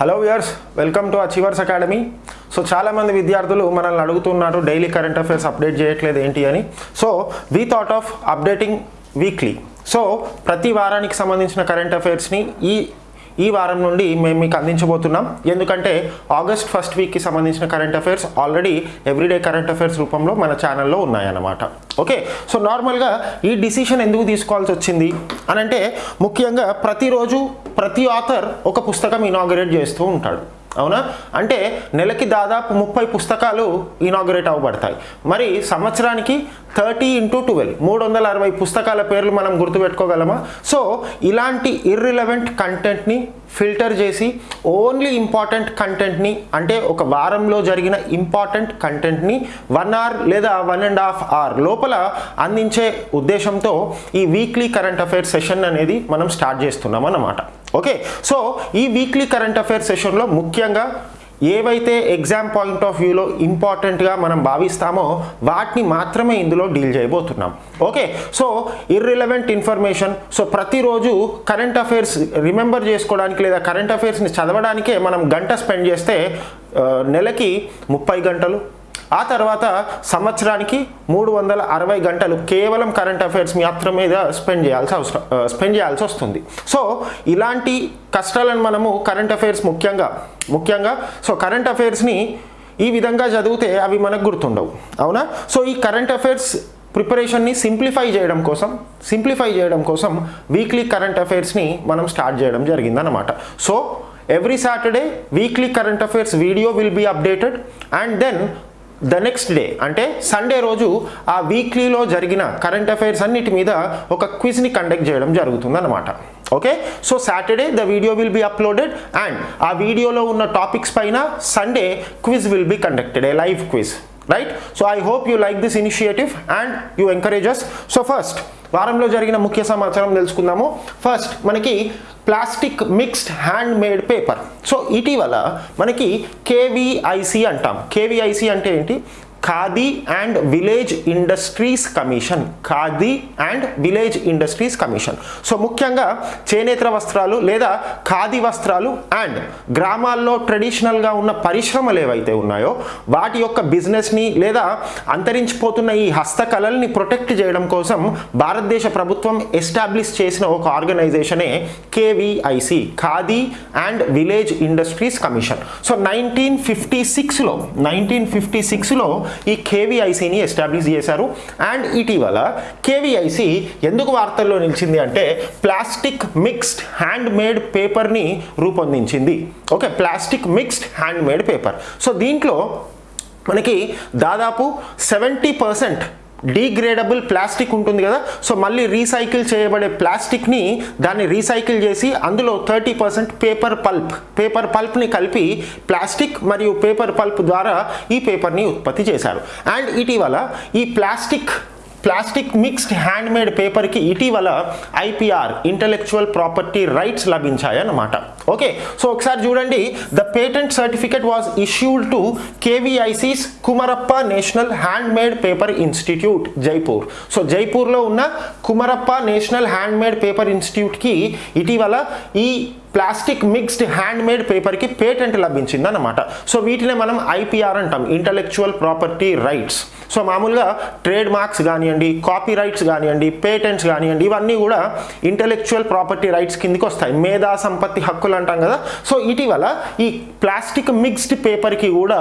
Hello viewers welcome to Achievers Academy so చాలామంది విద్యార్థులు మనల్ని అడుగుతున్నారు డైలీ కరెంట్ అఫైర్స్ అప్డేట్ చేయట్లేదు ఏంటి అని. So we thought of updating weekly so ప్రతి వారానికి సంబంధించిన కరెంట్ అఫైర్స్ని ఈ ఈ వారం నుండి మేము మీకు అందించబోతున్నాం. ఎందుకంటే ఆగస్ట్ ఫస్ట్ వీక్కి సంబంధించిన current affairs already everyday current affairs రూపంలో మన ఛానల్లో ఉన్నాయన్నమాట. ఓకే సో నార్మల్గా ఈ డిసిషన్ ఎందుకు తీసుకోవాల్సి వచ్చింది? అని అంటే ముఖ్యంగా ప్రతిరోజు ప్రతి ఆథర్ ఒక పుస్తకం ఇనాగరేట్ చేస్తూ ఉంటాడు. అవునా? అంటే నెలకి దాదాపు ముప్పై పుస్తకాలు ఇనాగరేట్ అవ్వబడతాయి. మరి సంవత్సరానికి థర్టీ ఇంటూ ట్వెల్వ్ మూడు వందల అరవై పుస్తకాల పేర్లు మనం గుర్తుపెట్టుకోగలమా? సో ఇలాంటి ఇర్రిలవెంట్ కంటెంట్ని ఫిల్టర్ చేసి ఓన్లీ ఇంపార్టెంట్ కంటెంట్ని అంటే ఒక వారంలో జరిగిన ఇంపార్టెంట్ కంటెంట్ని వన్ అవర్ లేదా వన్ అండ్ హాఫ్ అవర్ లోపల అందించే ఉద్దేశంతో ఈ వీక్లీ కరెంట్ అఫైర్స్ సెషన్ అనేది మనం స్టార్ట్ చేస్తున్నాం అన్నమాట. ఓకే సో ఈ వీక్లీ కరెంట్ అఫైర్స్ సెషన్లో ముఖ్యంగా ఏవైతే ఎగ్జామ్ పాయింట్ ఆఫ్ వ్యూలో ఇంపార్టెంట్గా మనం భావిస్తామో వాటిని మాత్రమే ఇందులో డీల్ చేయబోతున్నాం. Okay so irrelevant information so ప్రతిరోజు కరెంట్ అఫైర్స్ రిమెంబర్ చేసుకోవడానికి లేదా కరెంట్ అఫైర్స్ని చదవడానికే మనం గంట స్పెండ్ చేస్తే uh, నెలకి ముప్పై గంటలు ఆ తర్వాత సంవత్సరానికి మూడు వందల అరవై గంటలు కేవలం కరెంట్ అఫైర్స్ మాత్రం మీద స్పెండ్ చేయాల్సి అవసరం స్పెండ్ చేయాల్సి వస్తుంది. సో ఇలాంటి కష్టాలను మనము కరెంట్ అఫైర్స్ ముఖ్యంగా ముఖ్యంగా సో కరెంట్ అఫైర్స్ని ఈ విధంగా చదివితే అవి మనకు గుర్తుండవు. అవునా? సో ఈ కరెంట్ అఫైర్స్ ప్రిపరేషన్ని సింప్లిఫై చేయడం కోసం సింప్లిఫై చేయడం కోసం వీక్లీ కరెంట్ అఫైర్స్ని మనం స్టార్ట్ చేయడం జరిగిందన్నమాట. So every Saturday weekly current affairs video will be updated and then the next day అంటే సండే రోజు ఆ వీక్లీలో జరిగిన కరెంట్ అఫైర్స్ అన్నిటి మీద ఒక క్విజ్ని కండక్ట్ చేయడం జరుగుతుంది okay so Saturday the video will be uploaded and ఆ వీడియోలో ఉన్న టాపిక్స్ పైన Sunday quiz will be conducted a live quiz right so I hope you like this initiative and you encourages so first వారంలో జరిగిన ముఖ్య సమాచారం తెలుసుకుందాము. First మనకి plastic mixed hand made paper so ఇటీవల మనకి కేవీఐసి అంటాం. కేవీఐసి అంటే ఏంటి? Khadi and Village Industries Commission. Khadi and Village Industries Commission. So ముఖ్యంగా చేనేత వస్త్రాలు లేదా ఖాదీ వస్త్రాలు అండ్ గ్రామాల్లో ట్రెడిషనల్గా ఉన్న పరిశ్రమలు ఏవైతే ఉన్నాయో వాటి యొక్క బిజినెస్ని లేదా అంతరించిపోతున్న ఈ హస్తకళల్ని ప్రొటెక్ట్ చేయడం కోసం భారతదేశ ప్రభుత్వం ఎస్టాబ్లిష్ చేసిన ఒక ఆర్గనైజేషనే KVIC Khadi and village industries commission. So nineteen fifty సిక్స్లో నైన్టీన్ ఫిఫ్టీ సిక్స్లో ఈ కేవీఐసిని ఎస్టాబ్లిష్ చేశారు. అండ్ ఇటీవల కేవీఐసి ఎందుకు వార్తల్లో నిలిచింది అంటే ప్లాస్టిక్ మిక్స్డ్ హ్యాండ్ మేడ్ పేపర్ని రూపొందించింది. Okay plastic mixed hand made paper. So దీంట్లో మనకి దాదాపు సెవెంటీ పర్సెంట్ డీగ్రేడబుల్ ప్లాస్టిక్ ఉంటుంది కదా. సో మళ్ళీ రీసైకిల్ చేయబడే ప్లాస్టిక్ని దాన్ని రీసైకిల్ చేసి అందులో thirty percent paper pulp paper పల్ప్ని కలిపి ప్లాస్టిక్ మరియు పేపర్ పల్ప్ ద్వారా ఈ పేపర్ని ఉత్పత్తి చేశారు. అండ్ ఇటీవల ఈ plastic plastic mixed hand made పేపర్కి ఇటీవల ఐపీఆర్ ఇంటలెక్చువల్ ప్రాపర్టీ రైట్స్ లభించాయన్నమాట. ఓకే సో ఒకసారి చూడండి. The patent certificate was issued to KVIC's Kumarappa National Hand Made Paper Institute Jaipur. So జైపూర్లో ఉన్న Kumarappa National Hand Made Paper ఇన్స్టిట్యూట్కి ఇటీవల ఈ plastic mixed hand made పేపర్కి పేటెంట్ లభించింది అన్నమాట సో వీటినే మనం ఐపీఆర్ అంటాం ఇంటలెక్చువల్ ప్రాపర్టీ రైట్స్. సో మామూలుగా ట్రేడ్ మార్క్స్ కానివ్వండి కాపీ రైట్స్ కానివ్వండి పేటెంట్స్ కానివ్వండి ఇవన్నీ కూడా ఇంటలెక్చువల్ ప్రాపర్టీ రైట్స్ కిందికి వస్తాయి. మేధా సంపత్తి హక్కులు అంటాం కదా. సో ఇటీవల ఈ ప్లాస్టిక్ మిక్స్డ్ పేపర్కి కూడా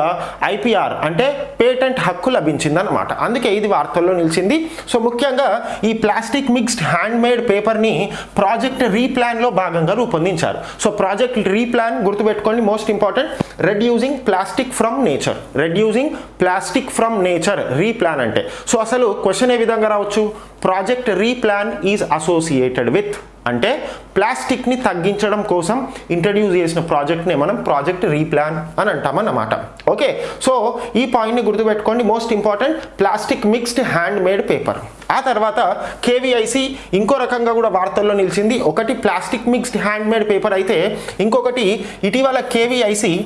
ఐపీఆర్ అంటే పేటెంట్ హక్కు లభించిందన్నమాట. అందుకే ఇది వార్తల్లో నిలిచింది. సో ముఖ్యంగా ఈ ప్లాస్టిక్ మిక్స్డ్ హ్యాండ్ మేడ్ పేపర్ని ప్రాజెక్ట్ రీప్లాన్లో భాగంగా రూపొందించారు. సో ప్రాజెక్ట్ రీప్లాన్ గుర్తుపెట్టుకోండి most important reducing plastic from nature reducing plastic from nature Replan అంటే. సో అసలు క్వశ్చన్ ఏ విధంగా రావచ్చు? Project Replan is associated with అంటే ప్లాస్టిక్ని తగ్గించడం కోసం ఇంట్రడ్యూస్ చేసిన ప్రాజెక్ట్ని మనం ప్రాజెక్ట్ రీప్లాన్ అని అంటామన్నమాట. ఓకే? సో ఈ పాయింట్ని గుర్తుపెట్టుకోండి. Most important plastic mixed hand made paper. ఆ తర్వాత కేవీఐసి ఇంకో రకంగా కూడా వార్తల్లో నిలిచింది. ఒకటి plastic mixed hand made paper అయితే ఇంకొకటి ఇటీవల కేవీఐసి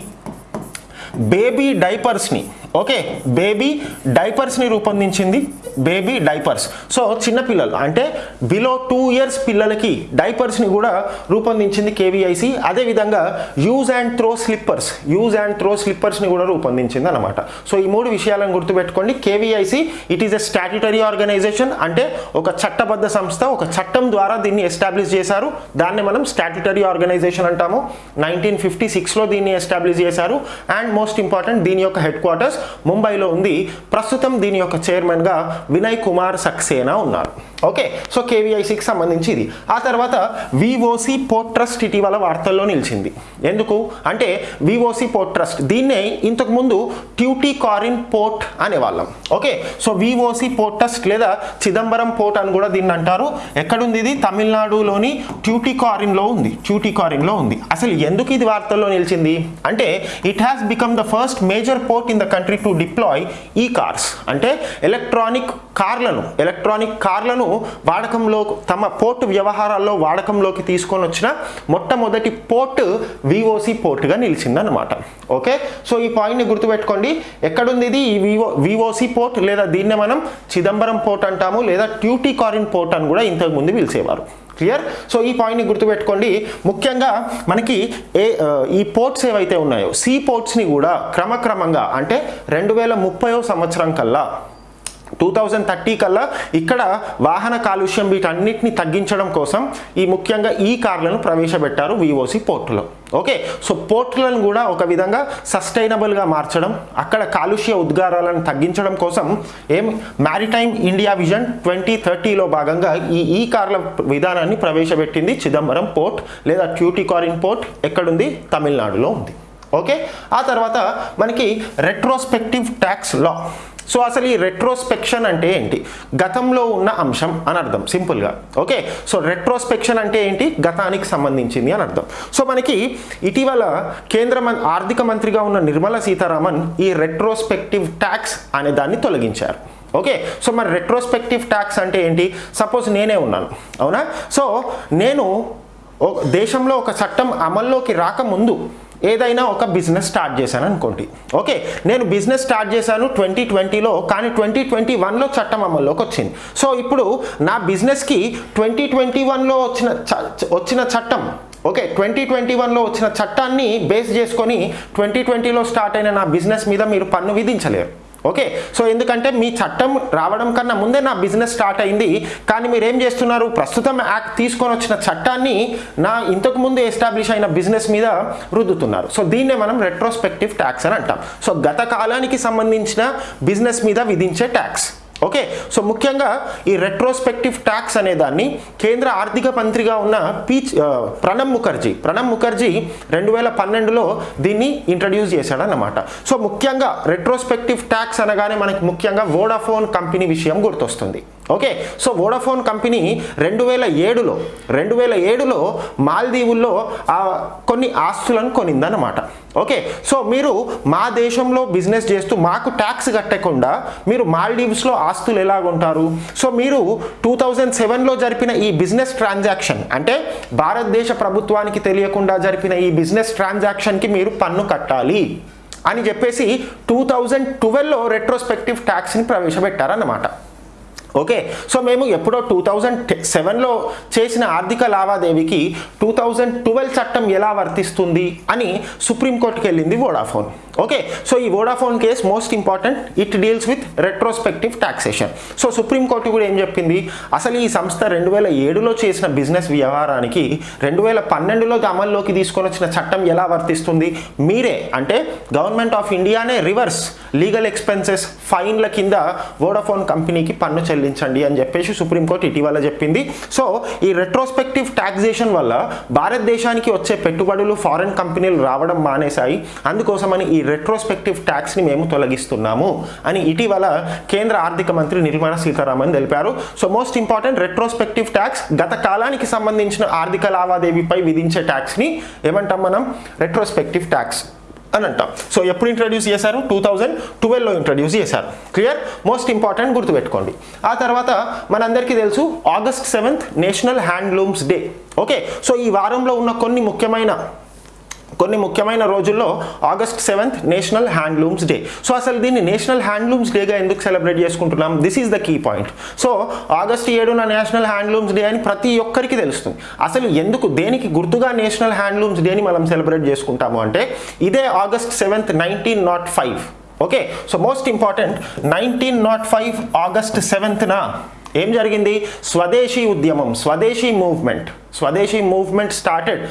బేబీ డైపర్స్ని ఓకే? బేబీ డైపర్స్ని రూపొందించింది బేబీ డైపర్స్. సో చిన్నపిల్లలు అంటే బిలో టూ ఇయర్స్ పిల్లలకి డైపర్స్ని కూడా రూపొందించింది కేవీఐసి. అదేవిధంగా use and throw slippers use and throw స్లిప్పర్స్ని కూడా రూపొందించింది అనమాట సో ఈ మూడు విషయాలను గుర్తుపెట్టుకోండి. KVIC it is a statutory organisation అంటే ఒక చట్టబద్ధ సంస్థ ఒక చట్టం ద్వారా దీన్ని ఎస్టాబ్లిష్ చేశారు. దాన్ని మనం స్టాట్యుటరీ ఆర్గనైజేషన్ అంటాము. నైన్టీన్ ఫిఫ్టీ సిక్స్లో దీన్ని ఎస్టాబ్లిష్ చేశారు. అండ్ మోస్ట్ ఇంపార్టెంట్ దీని యొక్క హెడ్ క్వార్టర్స్ ముంబైలో ఉంది. ప్రస్తుతం దీని యొక్క చైర్మన్గా వినయ్ కుమార్ సక్సేనా ఉన్నారు. ఓకే సో కేవీఐసికి సంబంధించి ఇది. ఆ తర్వాత విఓసి పోర్ట్ ట్రస్ట్ ఇటీవల వార్తల్లో నిలిచింది. ఎందుకు? అంటే విఓసి పోర్ట్ ట్రస్ట్ దీన్నే ఇంతకు ముందు Tuticorin port అనేవాళ్ళం. Okay so VOC port trust లేదా చిదంబరం పోర్ట్ అని కూడా దీన్ని అంటారు. ఎక్కడుంది ఇది? తమిళనాడులోని ట్యూటీ కారిన్లో ఉంది. ట్యూటీ కారిన్లో ఉంది. అసలు ఎందుకు ఇది వార్తల్లో నిలిచింది? అంటే it has become the first major port in the country to deploy e cars. అంటే ఎలక్ట్రానిక్ కార్లను ఎలక్ట్రానిక్ కార్లను వాడకంలో తమ పోర్ట్ వ్యవహారాల్లో వాడకంలోకి తీసుకొని వచ్చిన మొట్టమొదటి పోర్ట్ విఓసి పోర్ట్గా నిలిచిందన్నమాట. ఓకే? సో ఈ పాయింట్ని గుర్తుపెట్టుకోండి. ఎక్కడుంది ఇది? ఈ వివో విఓసి పోర్ట్ లేదా దీన్నే మనం చిదంబరం పోర్ట్ అంటాము లేదా ట్యూటీ కారిన్ పోర్ట్ అని కూడా ఇంతకు ముందు పిలిచేవారు. క్లియర్? సో ఈ పాయింట్ని గుర్తుపెట్టుకోండి. ముఖ్యంగా మనకి ఏ ఈ పోర్ట్స్ ఏవైతే ఉన్నాయో సీ పోర్ట్స్ని కూడా క్రమక్రమంగా అంటే రెండు వేల సంవత్సరం కల్లా టూ థౌజండ్ థర్టీ కల్లా ఇక్కడ వాహన కాలుష్యం వీటన్నిటిని తగ్గించడం కోసం ఈ ముఖ్యంగా ఈ కార్లను ప్రవేశపెట్టారు విఓసి పోర్టులో. ఓకే? సో పోర్టులను కూడా ఒక విధంగా సస్టైనబుల్గా మార్చడం అక్కడ కాలుష్య ఉద్గారాలను తగ్గించడం కోసం ఏం మ్యారిటైమ్ ఇండియా విజన్ ట్వంటీ థర్టీలో భాగంగా ఈ ఈ కార్ల విధానాన్ని ప్రవేశపెట్టింది చిదంబరం పోర్ట్ లేదా ట్యూటికారిన్ పోర్ట్ ఎక్కడుంది? తమిళనాడులో ఉంది. ఓకే? ఆ తర్వాత మనకి రెట్రోస్పెక్టివ్ ట్యాక్స్ లా సో అసలు ఈ రెట్రోస్పెక్షన్ అంటే ఏంటి? గతంలో ఉన్న అంశం అని అర్థం. సింపుల్గా ఓకే సో రెట్రోస్పెక్షన్ అంటే ఏంటి? గతానికి సంబంధించింది అని అర్థం. సో మనకి ఇటీవల కేంద్ర మం ఆర్థిక మంత్రిగా ఉన్న నిర్మలా సీతారామన్ ఈ రెట్రోస్పెక్టివ్ ట్యాక్స్ అనే దాన్ని తొలగించారు. ఓకే సో మరి రెట్రోస్పెక్టివ్ ట్యాక్స్ అంటే ఏంటి? సపోజ్ నేనే ఉన్నాను. అవునా? సో నేను దేశంలో ఒక చట్టం అమల్లోకి రాకముందు ఏదైనా ఒక బిజినెస్ స్టార్ట్ చేశాను అనుకోండి. ఓకే నేను బిజినెస్ స్టార్ట్ చేశాను ట్వంటీ ట్వంటీలో కానీ ట్వంటీ ట్వంటీ వన్లో చట్టం అమల్లోకి వచ్చింది. సో ఇప్పుడు నా బిజినెస్కి ట్వంటీ ట్వంటీ వన్లో వచ్చిన చ- వచ్చిన చట్టం ఓకే ట్వంటీ ట్వంటీ వన్లో వచ్చిన చట్టాన్ని బేస్ చేసుకొని ట్వంటీ ట్వంటీలో స్టార్ట్ అయిన నా బిజినెస్ మీద మీరు పన్ను విధించలేరు. ఓకే సో ఎందుకంటే మీ చట్టం రావడం కన్నా ముందే నా బిజినెస్ స్టార్ట్ అయింది. కానీ మీరు ఏం చేస్తున్నారు? ప్రస్తుతం యాక్ట్ తీసుకొని వచ్చిన చట్టాన్ని నా ఇంతకు ముందు ఎస్టాబ్లిష్ అయిన బిజినెస్ మీద రుద్దుతున్నారు. సో దీన్నే మనం రెట్రోస్పెక్టివ్ ట్యాక్స్ అని అంటాం. సో గత కాలానికి సంబంధించిన బిజినెస్ మీద విధించే ట్యాక్స్ ఓకే సో ముఖ్యంగా ఈ రెట్రోస్పెక్టివ్ ట్యాక్స్ అనే దాన్ని కేంద్ర ఆర్థిక మంత్రిగా ఉన్న పీ ప్రణబ్ ముఖర్జీ ప్రణబ్ ముఖర్జీ రెండు వేల పన్నెండులో దీన్ని ఇంట్రడ్యూస్ చేశాడన్నమాట. సో ముఖ్యంగా రెట్రోస్పెక్టివ్ ట్యాక్స్ అనగానే మనకి ముఖ్యంగా వోడాఫోన్ కంపెనీ విషయం గుర్తొస్తుంది. ఓకే సో వోడాఫోన్ కంపెనీ రెండు వేల ఏడులో రెండు వేల ఏడులో మాల్దీవుల్లో కొన్ని ఆస్తులను కొనిందన్నమాట. ఓకే సో మీరు మా దేశంలో బిజినెస్ చేస్తూ మాకు ట్యాక్స్ కట్టకుండా మీరు మాల్దీవ్స్లో ఆస్తులు ఎలాగుంటారు? సో మీరు టూ థౌజండ్ సెవెన్లో జరిపిన ఈ బిజినెస్ ట్రాన్సాక్షన్ అంటే భారతదేశ ప్రభుత్వానికి తెలియకుండా జరిపిన ఈ బిజినెస్ ట్రాన్సాక్షన్కి మీరు పన్ను కట్టాలి అని చెప్పేసి టూ థౌజండ్ ట్వెల్వ్లో రెట్రోస్పెక్టివ్ ట్యాక్స్ని ప్రవేశపెట్టారన్నమాట. ఓకే? సో మేము ఎప్పుడో టూ థౌజండ్ సెవెన్లో చేసిన ఆర్థిక లావాదేవీకి టూ థౌజండ్ ట్వెల్వ్ చట్టం ఎలా వర్తిస్తుంది అని సుప్రీంకోర్టుకి వెళ్ళింది వోడాఫోన్ ఓకే సో ఈ Vodafone case most important it deals with retrospective taxation so supreme court కూడా ఏం చెప్పింది? అసలు ఈ సంస్థ రెండు వేల ఏడులో చేసిన బిజినెస్ వ్యవహారానికి రెండు వేల పన్నెండులో అమల్లోకి తీసుకొని వచ్చిన చట్టం ఎలా వర్తిస్తుంది? మీరే అంటే గవర్నమెంట్ ఆఫ్ ఇండియానే రివర్స్ లీగల్ ఎక్స్పెన్సెస్ ఫైన్ల కింద వోడాఫోన్ కంపెనీకి పన్ను చెల్లించండి అని చెప్పేసి సుప్రీంకోర్టు ఇటీవల చెప్పింది. సో ఈ రెట్రోస్పెక్టివ్ టాక్సేషన్ వల్ల భారతదేశానికి వచ్చే పెట్టుబడులు ఫారెన్ కంపెనీలు రావడం మానేశాయి. అందుకోసమని ఈ రెట్రోస్పెక్టివ్ ట్యాక్స్ని మేము తొలగిస్తున్నాము అని ఇటీవల కేంద్ర ఆర్థిక మంత్రి నిర్మలా సీతారామన్ తెలిపారు. So most important retrospective tax గత కాలానికి సంబంధించిన ఆర్థిక లావాదేవీపై విధించే ట్యాక్స్ని ఏమంటాం మనం? రెట్రోస్పెక్టివ్ ట్యాక్స్ అని అంటాం. సో ఎప్పుడు ఇంట్రడ్యూస్ చేశారు? టూ థౌజండ్ ట్వెల్వ్లో ఇంట్రడ్యూస్ చేశారు. క్లియర్ మోస్ట్ ఇంపార్టెంట్ గుర్తుపెట్టుకోండి. ఆ తర్వాత మనందరికీ తెలుసు August seventh national handlooms day okay so ఈ వారంలో ఉన్న కొన్ని ముఖ్యమైన కొన్ని ముఖ్యమైన రోజుల్లో August seventh national handlooms day. So అసలు దీన్ని నేషనల్ హ్యాండ్లూమ్స్ డేగా ఎందుకు సెలబ్రేట్ చేసుకుంటున్నాం? This is the key point so August ఏడున నేషనల్ హ్యాండ్లూమ్స్ డే అని ప్రతి ఒక్కరికి తెలుస్తుంది. అసలు ఎందుకు దేనికి గుర్తుగా నేషనల్ హ్యాండ్లూమ్స్ డేని మనం సెలబ్రేట్ చేసుకుంటాము అంటే ఇదే August seventh nineteen nought five. Okay? So most important nineteen nought five August సెవెంత్న ఏం జరిగింది? స్వదేశీ ఉద్యమం Swadeshi movement Swadeshi movement started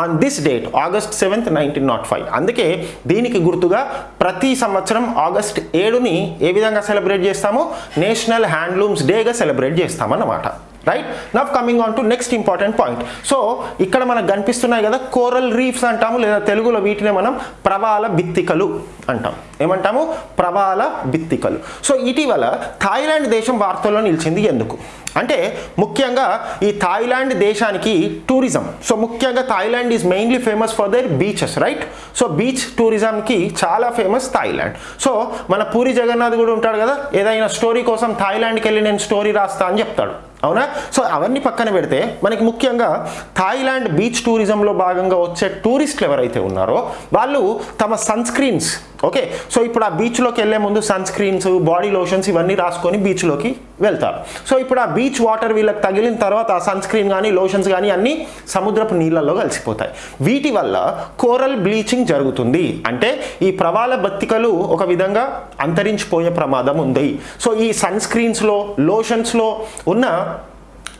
on this date August seventh nineteen nought five అందుకే దీనికి గుర్తుగా ప్రతి సంవత్సరం ఆగస్ట్ ఏడుని ఏ విధంగా సెలబ్రేట్ చేస్తామో? నేషనల్ హ్యాండ్లూమ్స్ డేగా సెలబ్రేట్ చేస్తామన్నమాట. Right now coming on to next important point so ఇక్కడ మనకు కనిపిస్తున్నాయి కదా కోరల్ రీఫ్స్ అంటాము లేదా తెలుగులో వీటినే మనం ప్రవాల బిత్తికలు అంటాం. ఏమంటాము? ప్రవాల భిత్తికలు. సో ఇటీవల థాయిలాండ్ దేశం వార్తల్లో నిలిచింది ఎందుకు? అంటే ముఖ్యంగా ఈ థాయిలాండ్ దేశానికి టూరిజం సో ముఖ్యంగా Thailand is mainly famous for their beaches right so beach టూరిజంకి చాలా ఫేమస్ థాయిలాండ్. సో మన పూరి జగన్నాథ్ కూడా ఉంటాడు కదా ఏదైనా స్టోరీ కోసం థాయిలాండ్కి వెళ్ళి నేను స్టోరీ రాస్తా అని చెప్తాడు. అవునా? సో అవన్నీ పక్కన పెడితే మనకి ముఖ్యంగా థాయిలాండ్ బీచ్ టూరిజంలో భాగంగా వచ్చే టూరిస్టులు ఎవరైతే ఉన్నారో వాళ్ళు తమ సన్ స్క్రీన్స్ ఓకే? సో ఇప్పుడు ఆ బీచ్లోకి వెళ్ళే ముందు సన్ స్క్రీన్స్ బాడీ లోషన్స్ ఇవన్నీ రాసుకొని బీచ్లోకి వెళ్తారు. సో ఇప్పుడు ఆ బీచ్ వాటర్ వీళ్ళకి తగిలిన తర్వాత ఆ సన్ స్క్రీన్ కానీ లోషన్స్ కానీ అన్నీ సముద్రపు నీళ్ళల్లో కలిసిపోతాయి. వీటి వల్ల కోరల్ బ్లీచింగ్ జరుగుతుంది. అంటే ఈ ప్రవాల బతికలు ఒక విధంగా అంతరించిపోయే ప్రమాదం ఉంది. సో ఈ సన్ స్క్రీన్స్లో లోషన్స్లో ఉన్న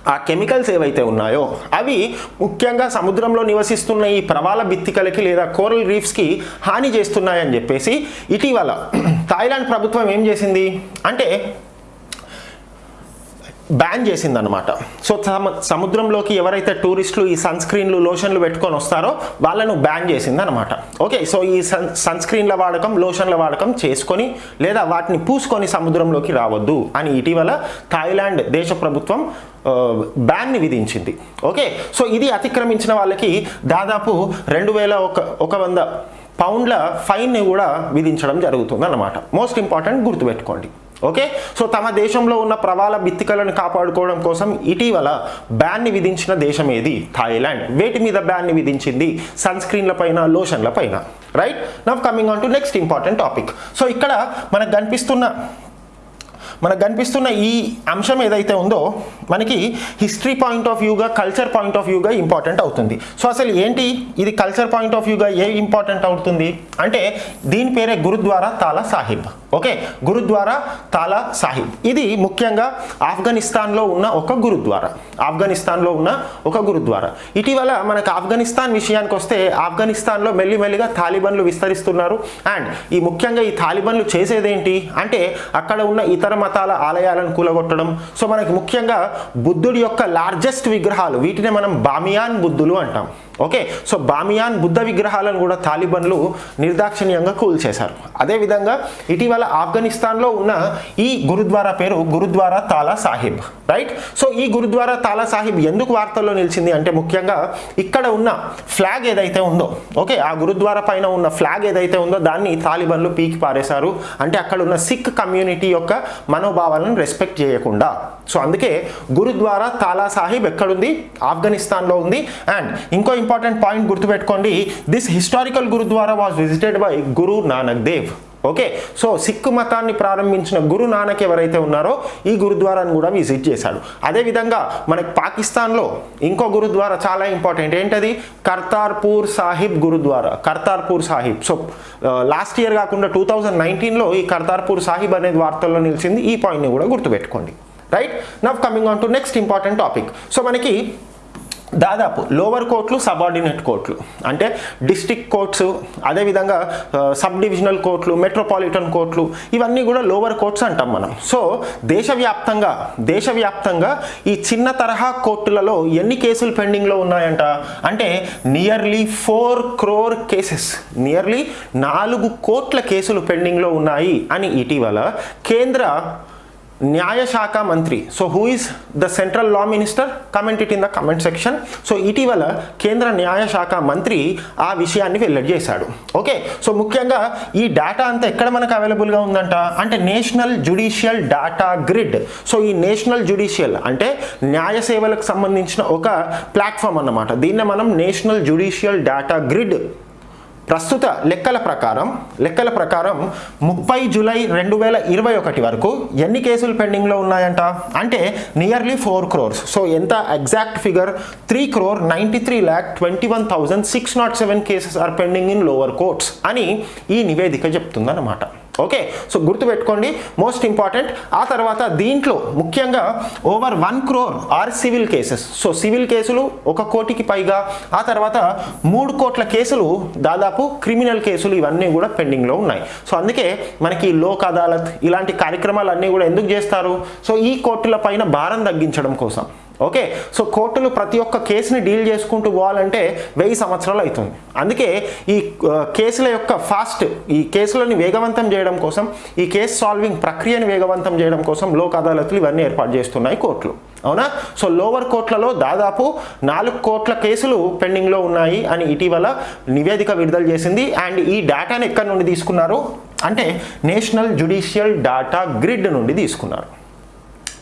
ఆ కెమికల్స్ ఏవైతే ఉన్నాయో అవి ముఖ్యంగా సముద్రంలో నివసిస్తున్న ఈ ప్రవాల బిత్తికలకి లేదా కోరల్ రీఫ్స్కి హాని చేస్తున్నాయని చెప్పేసి ఇటీవల థాయిలాండ్ ప్రభుత్వం ఏం చేసింది? అంటే బ్యాన్ చేసిందనమాట సో సముద్రంలోకి ఎవరైతే టూరిస్టులు ఈ సన్ స్క్రీన్లు లోషన్లు పెట్టుకొని వస్తారో వాళ్ళను బ్యాన్ చేసిందనమాట ఓకే సో ఈ సన్ సన్ స్క్రీన్ల వాడకం లోషన్ల వాడకం చేసుకొని లేదా వాటిని పూసుకొని సముద్రంలోకి రావద్దు అని ఇటీవల థాయిలాండ్ దేశ ప్రభుత్వం బ్యాన్ని విధించింది. ఓకే? సో ఇది అతిక్రమించిన వాళ్ళకి దాదాపు రెండు వేల ఒక ఒక వంద పౌండ్ల ఫైన్ని కూడా విధించడం జరుగుతుంది అన్నమాట మోస్ట్ ఇంపార్టెంట్ గుర్తుపెట్టుకోండి. ఓకే? సో తమ దేశంలో ఉన్న ప్రవాల బిత్తికలను కాపాడుకోవడం కోసం ఇటీవల బ్యాన్ని విధించిన దేశం ఏది? థాయిలాండ్. వేటి మీద బ్యాన్ని విధించింది? సన్స్క్రీన్ల పైన లోషన్ల పైన. Right? Now coming on to next important topic. So ఇక్కడ మనకు కనిపిస్తున్న మనకు కనిపిస్తున్న ఈ అంశం ఏదైతే ఉందో మనకి హిస్టరీ పాయింట్ ఆఫ్ వ్యూగా కల్చర్ పాయింట్ ఆఫ్ వ్యూగా ఇంపార్టెంట్ అవుతుంది. సో అసలు ఏంటి ఇది కల్చర్ పాయింట్ ఆఫ్ వ్యూగా ఏ ఇంపార్టెంట్ అవుతుంది? అంటే దీని పేరే గురుద్వారా తాలా సాహిబ్. ఓకే? గురుద్వారా తాలా సాహిబ్. ఇది ముఖ్యంగా ఆఫ్ఘనిస్తాన్లో ఉన్న ఒక గురుద్వారా. ఆఫ్ఘనిస్తాన్లో ఉన్న ఒక గురుద్వారా. ఇటీవల మనకు ఆఫ్ఘనిస్తాన్ విషయానికి వస్తే ఆఫ్ఘనిస్తాన్లో మెల్లిమెల్లిగా తాలిబన్లు విస్తరిస్తున్నారు. అండ్ ఈ ముఖ్యంగా ఈ తాలిబన్లు చేసేదేంటి? అంటే అక్కడ ఉన్న ఇతర మతాల ఆలయాలను కూలగొట్టడం. సో మనకి ముఖ్యంగా బుద్ధుడి యొక్క లార్జెస్ట్ విగ్రహాలు వీటినే మనం బామియాన్ బుద్ధులు అంటాం. ఓకే సో బామియాన్ బుద్ధ విగ్రహాలను కూడా తాలిబన్లు నిర్దాక్షిణ్యంగా కూల్చేశారు అదేవిధంగా ఇటీవల ఆఫ్ఘనిస్తాన్లో ఉన్న ఈ గురుద్వారా పేరు గురుద్వారా తాలా సాహిబ్ రైట్ సో ఈ గురుద్వారా తాలా సాహిబ్ ఎందుకు వార్తల్లో నిలిచింది అంటే ముఖ్యంగా ఇక్కడ ఉన్న ఫ్లాగ్ ఏదైతే ఉందో ఓకే ఆ గురుద్వారా పైన ఉన్న ఫ్లాగ్ ఏదైతే ఉందో దాన్ని తాలిబన్లు పీకి పారేశారు. అంటే అక్కడ ఉన్న సిక్ కమ్యూనిటీ యొక్క మనోభావాలను రెస్పెక్ట్ చేయకుండా. సో అందుకే గురుద్వారా తాలా సాహిబ్ ఎక్కడుంది? ఆఫ్ఘనిస్తాన్లో ఉంది. అండ్ ఇంకో ఇంపార్టెంట్ పాయింట్ గుర్తుపెట్టుకోండి. This historical gurdwara was visited by Guru Nanak Dev okay so Sikh మతాన్ని ప్రారంభించిన గురు నానక్ ఎవరైతే ఉన్నారో ఈ గురుద్వారాన్ని కూడా విజిట్ చేశాడు. అదేవిధంగా మనకి పాకిస్తాన్లో ఇంకో గురుద్వారా చాలా ఇంపార్టెంట్ ఏంటది? Kartarpur Sahib gurdwara. Kartarpur Sahib so last year కాకుండా టూ థౌజండ్ నైన్టీన్లో ఈ కర్తార్పూర్ సాహిబ్ అనేది వార్తల్లో నిలిచింది. ఈ పాయింట్ని కూడా గుర్తుపెట్టుకోండి. Right now coming on to next important topic so మనకి దాదాపు లోవర్ కోర్టులు సబార్డినేట్ కోర్టులు. అంటే డిస్టిక్ కోర్ట్స్ అదేవిధంగా సబ్ డివిజనల్ కోర్టులు మెట్రోపాలిటన్ కోర్టులు ఇవన్నీ కూడా లోవర్ కోర్ట్స్ అంటాం మనం. సో దేశవ్యాప్తంగా దేశవ్యాప్తంగా ఈ చిన్న తరహా కోర్టులలో ఎన్ని కేసులు పెండింగ్లో ఉన్నాయంట? అంటే nearly four crore cases. Nearly నాలుగు కోట్ల కేసులు పెండింగ్లో ఉన్నాయి అని ఇటీవల కేంద్ర న్యాయశాఖ మంత్రి. So who is the central law minister comment it in the comment section so ఇటీవల కేంద్ర న్యాయశాఖ మంత్రి ఆ విషయాన్ని వెల్లడి చేశాడు. ఓకే సో ముఖ్యంగా ఈ డేటా అంతా ఎక్కడ మనకు అవైలబుల్గా ఉందంట? అంటే national judicial data grid so ఈ నేషనల్ జుడిషియల్ అంటే న్యాయ సేవలకు సంబంధించిన ఒక ప్లాట్ఫామ్ అన్నమాట. దీన్నే మనం నేషనల్ జుడిషియల్ డేటా గ్రిడ్ ప్రస్తుత లెక్కల ప్రకారం లెక్కల ప్రకారం ముప్పై జూలై రెండు వేల ఇరవై ఒకటి వరకు ఎన్ని కేసులు పెండింగ్లో ఉన్నాయంట? అంటే నియర్లీ ఫోర్ క్రోర్స్. సో ఎంత exact figure? Three crore ninety three lakh twenty one thousand six nought seven cases are pending in lower courts అని ఈ నివేదిక చెప్తుందన్నమాట. ఓకే సో గుర్తుపెట్టుకోండి. మోస్ట్ ఇంపార్టెంట్ ఆ తర్వాత దీంట్లో ముఖ్యంగా over one crore are civil cases so civil కేసులు ఒక కోటికి పైగా. ఆ తర్వాత మూడు కోట్ల కేసులు దాదాపు క్రిమినల్ కేసులు ఇవన్నీ కూడా పెండింగ్లో ఉన్నాయి. సో అందుకే మనకి లోక్ అదాలత్ ఇలాంటి కార్యక్రమాలు అన్నీ కూడా ఎందుకు చేస్తారు? సో ఈ కోర్టుల పైన భారం తగ్గించడం కోసం. ఓకే? సో కోర్టులు ప్రతి ఒక్క కేసుని డీల్ చేసుకుంటూ పోవాలంటే వెయ్యి సంవత్సరాలు అవుతుంది. అందుకే ఈ కేసుల యొక్క ఫాస్ట్ ఈ కేసులను వేగవంతం చేయడం కోసం ఈ కేసు సాల్వింగ్ ప్రక్రియను వేగవంతం చేయడం కోసం లోక్ అదాలతులు ఇవన్నీ ఏర్పాటు చేస్తున్నాయి కోర్టులు. అవునా? సో లోవర్ కోర్టులలో దాదాపు నాలుగు కోట్ల కేసులు పెండింగ్లో ఉన్నాయి అని ఇటీవల నివేదిక విడుదల చేసింది. అండ్ ఈ డేటాను ఎక్కడి నుండి తీసుకున్నారు? అంటే నేషనల్ జుడిషియల్ డాటా గ్రిడ్ నుండి తీసుకున్నారు.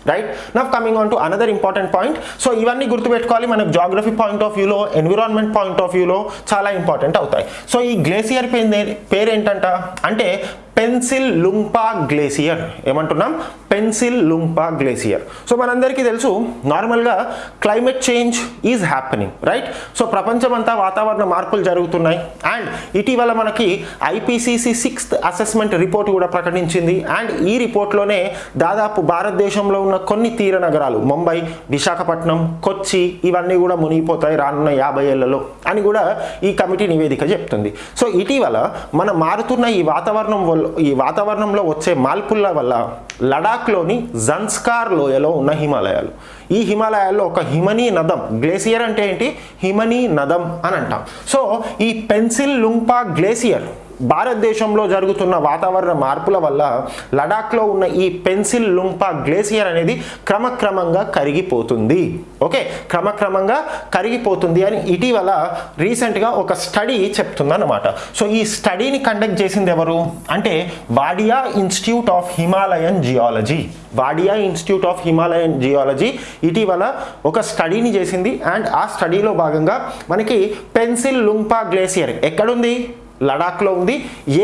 Right now coming on to another important point so ఇవన్నీ గుర్తుపెట్టుకోవాలి. మనకు జాగ్రఫీ పాయింట్ ఆఫ్ వ్యూలో ఎన్విరాన్మెంట్ పాయింట్ ఆఫ్ వ్యూలో చాలా ఇంపార్టెంట్ అవుతాయి. సో ఈ గ్లేసియర్ పేరు పేరేంటంట అంటే పెన్సిల్ లుంపా గ్లేసియర్ ఏమంటున్నాం? Pensilungpa glacier. సో మనందరికీ తెలుసు నార్మల్గా climate change is happening right? So ప్రపంచమంతా వాతావరణ మార్పులు జరుగుతున్నాయి. అండ్ ఇటీవల మనకి ఐపీసీసీ సిక్స్త్ అసెస్మెంట్ రిపోర్ట్ కూడా ప్రకటించింది. అండ్ ఈ రిపోర్ట్లోనే దాదాపు భారతదేశంలో ఉన్న కొన్ని తీర నగరాలు ముంబై విశాఖపట్నం కొచ్చి ఇవన్నీ కూడా మునిగిపోతాయి రానున్న యాభై ఏళ్ళలో అని కూడా ఈ కమిటీ నివేదిక చెప్తుంది. సో ఇటీవల మన మారుతున్న ఈ వాతావరణం వల్ల ఈ వాతావరణంలో వచ్చే మార్పుల వల్ల లడాఖ్లోని జన్స్కార్ లోయలో ఉన్న హిమాలయాలు. ఈ హిమాలయాల్లో ఒక హిమనీ నదం గ్లేసియర్ అంటే ఏంటి? హిమనీ నదం అని అంటాం. సో ఈ పెన్సిల్ లుంపా గ్లేసియర్ భారతదేశంలో జరుగుతున్న వాతావరణ మార్పుల వల్ల లడాఖ్లో ఉన్న ఈ పెన్సిల్ లుంపా గ్లేసియర్ అనేది క్రమక్రమంగా కరిగిపోతుంది. ఓకే? క్రమక్రమంగా కరిగిపోతుంది అని ఇటీవల రీసెంట్గా ఒక స్టడీ చెప్తుందన్నమాట. సో ఈ స్టడీని కండక్ట్ చేసింది ఎవరు? అంటే Wadia institute of Himalayan geology. Wadia institute of Himalayan geology ఇటీవల ఒక స్టడీని చేసింది. అండ్ ఆ స్టడీలో భాగంగా మనకి పెన్సిల్ లుంపా గ్లేసియర్ ఎక్కడుంది? లడాక్లో ఉంది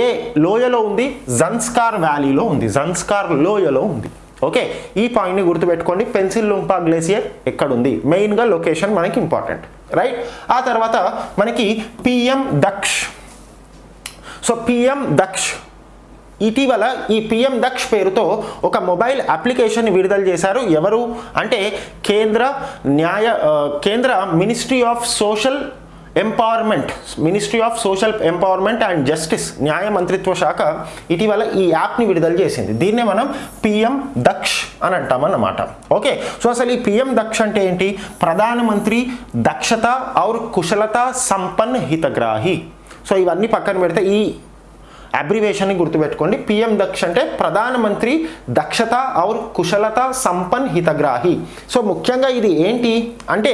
ఏ లోయలో ఉంది జన్స్కార్ వ్యాలీలో ఉంది జన్స్కార్ లోయలో ఉంది. ఓకే ఈ పాయింట్ని గుర్తుపెట్టుకోండి పెన్సిల్ లుంపా గ్లేసియర్ ఎక్కడుంది? మెయిన్గా లొకేషన్ మనకి ఇంపార్టెంట్ రైట్? ఆ తర్వాత మనకి PM Daksh. So PM Daksh ఇటీవల ఈ పిఎం దక్ష్ పేరుతో ఒక మొబైల్ అప్లికేషన్ విడుదల చేశారు. ఎవరు? అంటే కేంద్ర న్యాయ కేంద్ర ministry of social empowerment ministry of social empowerment and justice న్యాయ మంత్రిత్వ శాఖ ఇటీవల ఈ యాప్ని విడుదల చేసింది. దీన్నే మనం పిఎం దక్ష్ అని అంటామన్నమాట ఓకే సో అసలు ఈ పిఎం దక్ష్ అంటే ఏంటి? ప్రధానమంత్రి దక్షత ఔర్ కుశలత సంపన్ హితగ్రాహి. సో ఇవన్నీ పక్కన పెడితే ఈ అబ్రివేషన్ని గుర్తుపెట్టుకోండి. పిఎం దక్ష అంటే ప్రధానమంత్రి దక్షత ఔర్ కుశలత సంపన్ హితగ్రాహి. సో ముఖ్యంగా ఇది ఏంటి? అంటే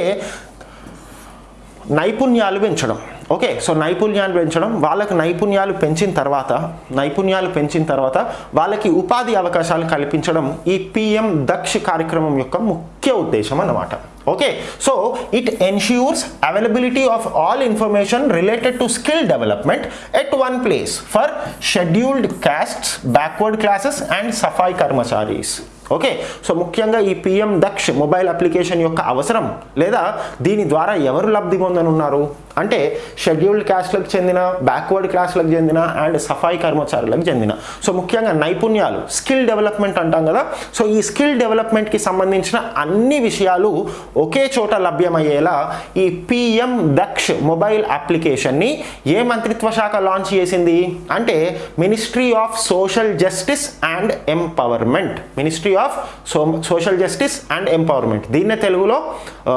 నైపుణ్యాలు పెంచడం. ఓకే సో నైపుణ్యాలు పెంచడం వాళ్ళకు నైపుణ్యాలు పెంచిన తర్వాత నైపుణ్యాలు పెంచిన తర్వాత వాళ్ళకి ఉపాధి అవకాశాలు కల్పించడం ఈ పిఎం దక్ష కార్యక్రమం యొక్క ముఖ్య ఉద్దేశం అన్నమాట. Okay so it ensures availability of all information related to skill development at one place for scheduled castes backward classes and Safai కర్మచారీస్. Okay. So ముఖ్యంగా ఈ పిఎం దక్ష్ మొబైల్ అప్లికేషన్ యొక్క అవసరం లేదా దీని ద్వారా ఎవరు లబ్ధి పొందనున్నారు? అంటే షెడ్యూల్డ్ క్యాస్ట్లకు చెందిన బ్యాక్వర్డ్ క్లాస్లకు చెందిన అండ్ సఫాయి కర్మచారులకు చెందిన. సో ముఖ్యంగా నైపుణ్యాలు స్కిల్ డెవలప్మెంట్ అంటాం కదా. సో ఈ స్కిల్ డెవలప్మెంట్కి సంబంధించిన అన్ని విషయాలు ఒకే చోట లభ్యమయ్యేలా ఈ పిఎం దక్ష్ మొబైల్ అప్లికేషన్ని ఏ మంత్రిత్వ శాఖ లాంచ్ చేసింది? అంటే ministry of social justice and empowerment. Ministry of so social justice and empowerment దీన్నే తెలుగులో ఆ,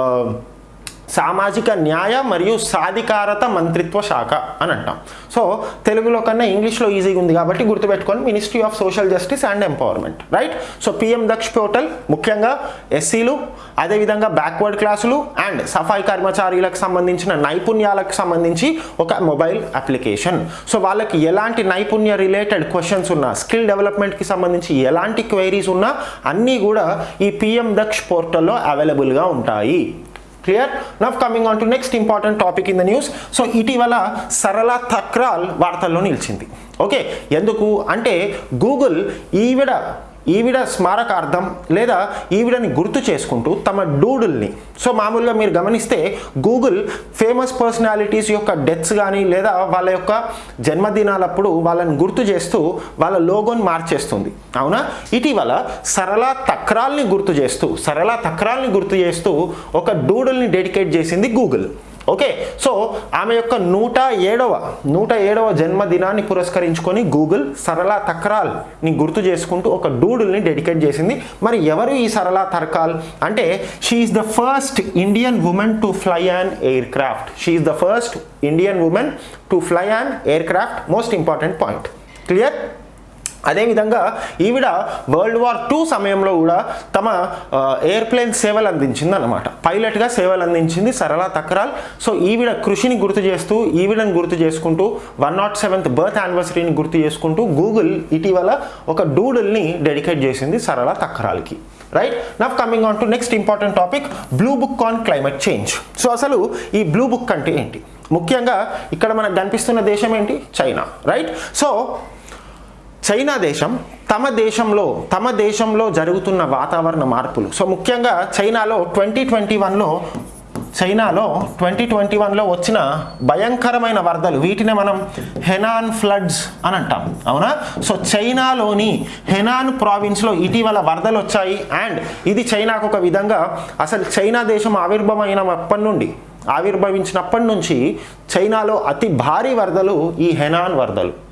సామాజిక న్యాయ మరియు సాధికారత మంత్రిత్వ శాఖ అని అంటాం. సో తెలుగులో కన్నా ఇంగ్లీష్లో ఈజీగా ఉంది కాబట్టి గుర్తుపెట్టుకోండి ministry of social justice and empowerment right so PM Daksh portal ముఖ్యంగా ఎస్సీలు అదేవిధంగా బ్యాక్వర్డ్ క్లాసులు అండ్ సఫాయి కర్మచారీలకు సంబంధించిన నైపుణ్యాలకు సంబంధించి ఒక మొబైల్ అప్లికేషన్ సో వాళ్ళకి ఎలాంటి నైపుణ్య రిలేటెడ్ క్వశ్చన్స్ ఉన్నా స్కిల్ డెవలప్మెంట్కి సంబంధించి ఎలాంటి క్వైరీస్ ఉన్నా అన్నీ కూడా ఈ పిఎం దక్ష్ పోర్టల్లో అవైలబుల్గా ఉంటాయి. Clear now coming on to next important topic in the news so ఇటీవల సరళ తక్రాల్ వార్తల్లో నిలిచింది. ఓకే ఎందుకు? అంటే గూగుల్ ఈవిడ ఈవిడ స్మారకార్థం లేదా ఈవిడని గుర్తు చేసుకుంటూ తమ డూడుల్ని. సో మామూలుగా మీరు గమనిస్తే గూగుల్ ఫేమస్ పర్సనాలిటీస్ యొక్క డెత్స్ కానీ లేదా వాళ్ళ యొక్క జన్మదినాలప్పుడు వాళ్ళని గుర్తు చేస్తూ వాళ్ళ లోగోని మార్చేస్తుంది. అవునా? ఇటీవల సరళ తక్రాల్ని గుర్తు చేస్తూ సరళ తక్రాల్ని గుర్తు చేస్తూ ఒక డూడుల్ని డెడికేట్ చేసింది గూగుల్. ఓకే సో ఆమె యొక్క నూట ఏడవ నూట ఏడవ జన్మదినాన్ని పురస్కరించుకొని గూగుల్ సరళ తక్రాల్ని గుర్తు చేసుకుంటూ ఒక డూడుల్ని డెడికేట్ చేసింది. మరి ఎవరు ఈ సరళ తర్కాల్? అంటే she is the first Indian woman to fly an aircraft she is the first Indian woman to fly an aircraft most important point clear అదేవిధంగా ఈవిడ వరల్డ్ వార్ టూ సమయంలో కూడా తమ ఎయిర్ప్లేన్ సేవలు అందించింది అనమాట పైలట్గా సేవలు అందించింది సరళ తక్రాల్. సో ఈవిడ కృషిని గుర్తు చేస్తూ ఈవిడని గుర్తు చేసుకుంటూ వన్ నాట్ సెవెంత్ బర్త్ యానివర్సరీని గుర్తు చేసుకుంటూ గూగుల్ ఇటీవల ఒక డూడుల్ని డెడికేట్ చేసింది Sarla తక్రాల్కి. Right now coming on to next important topic blue book on climate change so అసలు ఈ బ్లూ బుక్ అంటే ఏంటి? ముఖ్యంగా ఇక్కడ మనకు కనిపిస్తున్న దేశం ఏంటి? చైనా రైట్ సో చైనా దేశం తమ దేశంలో తమ దేశంలో జరుగుతున్న వాతావరణ మార్పులు. సో ముఖ్యంగా చైనాలో ట్వంటీ ట్వంటీ వన్లో చైనాలో ట్వంటీ ట్వంటీ వన్లో వచ్చిన భయంకరమైన వరదలు. వీటిని మనం హెనాన్ ఫ్లడ్స్ అని అంటాం. అవునా? సో చైనాలోని హెనాన్ ప్రావిన్స్లో ఇటీవల వరదలు వచ్చాయి. అండ్ ఇది చైనాకు ఒక విధంగా అసలు చైనా దేశం ఆవిర్భవమైనప్పటి నుండి ఆవిర్భవించినప్పటి నుంచి చైనాలో అతి భారీ వరదలు ఈ హెనాన్ వరదలు.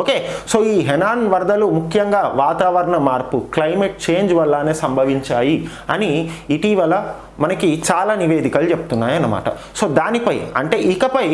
ఓకే సో ఈ హెనాన్ వరదలు ముఖ్యంగా వాతావరణ మార్పు క్లైమేట్ చేంజ్ వల్లనే సంభవించాయి అని ఇటీవల మనకి చాలా నివేదికలు చెప్తున్నాయి అన్నమాట సో దానిపై అంటే ఇకపై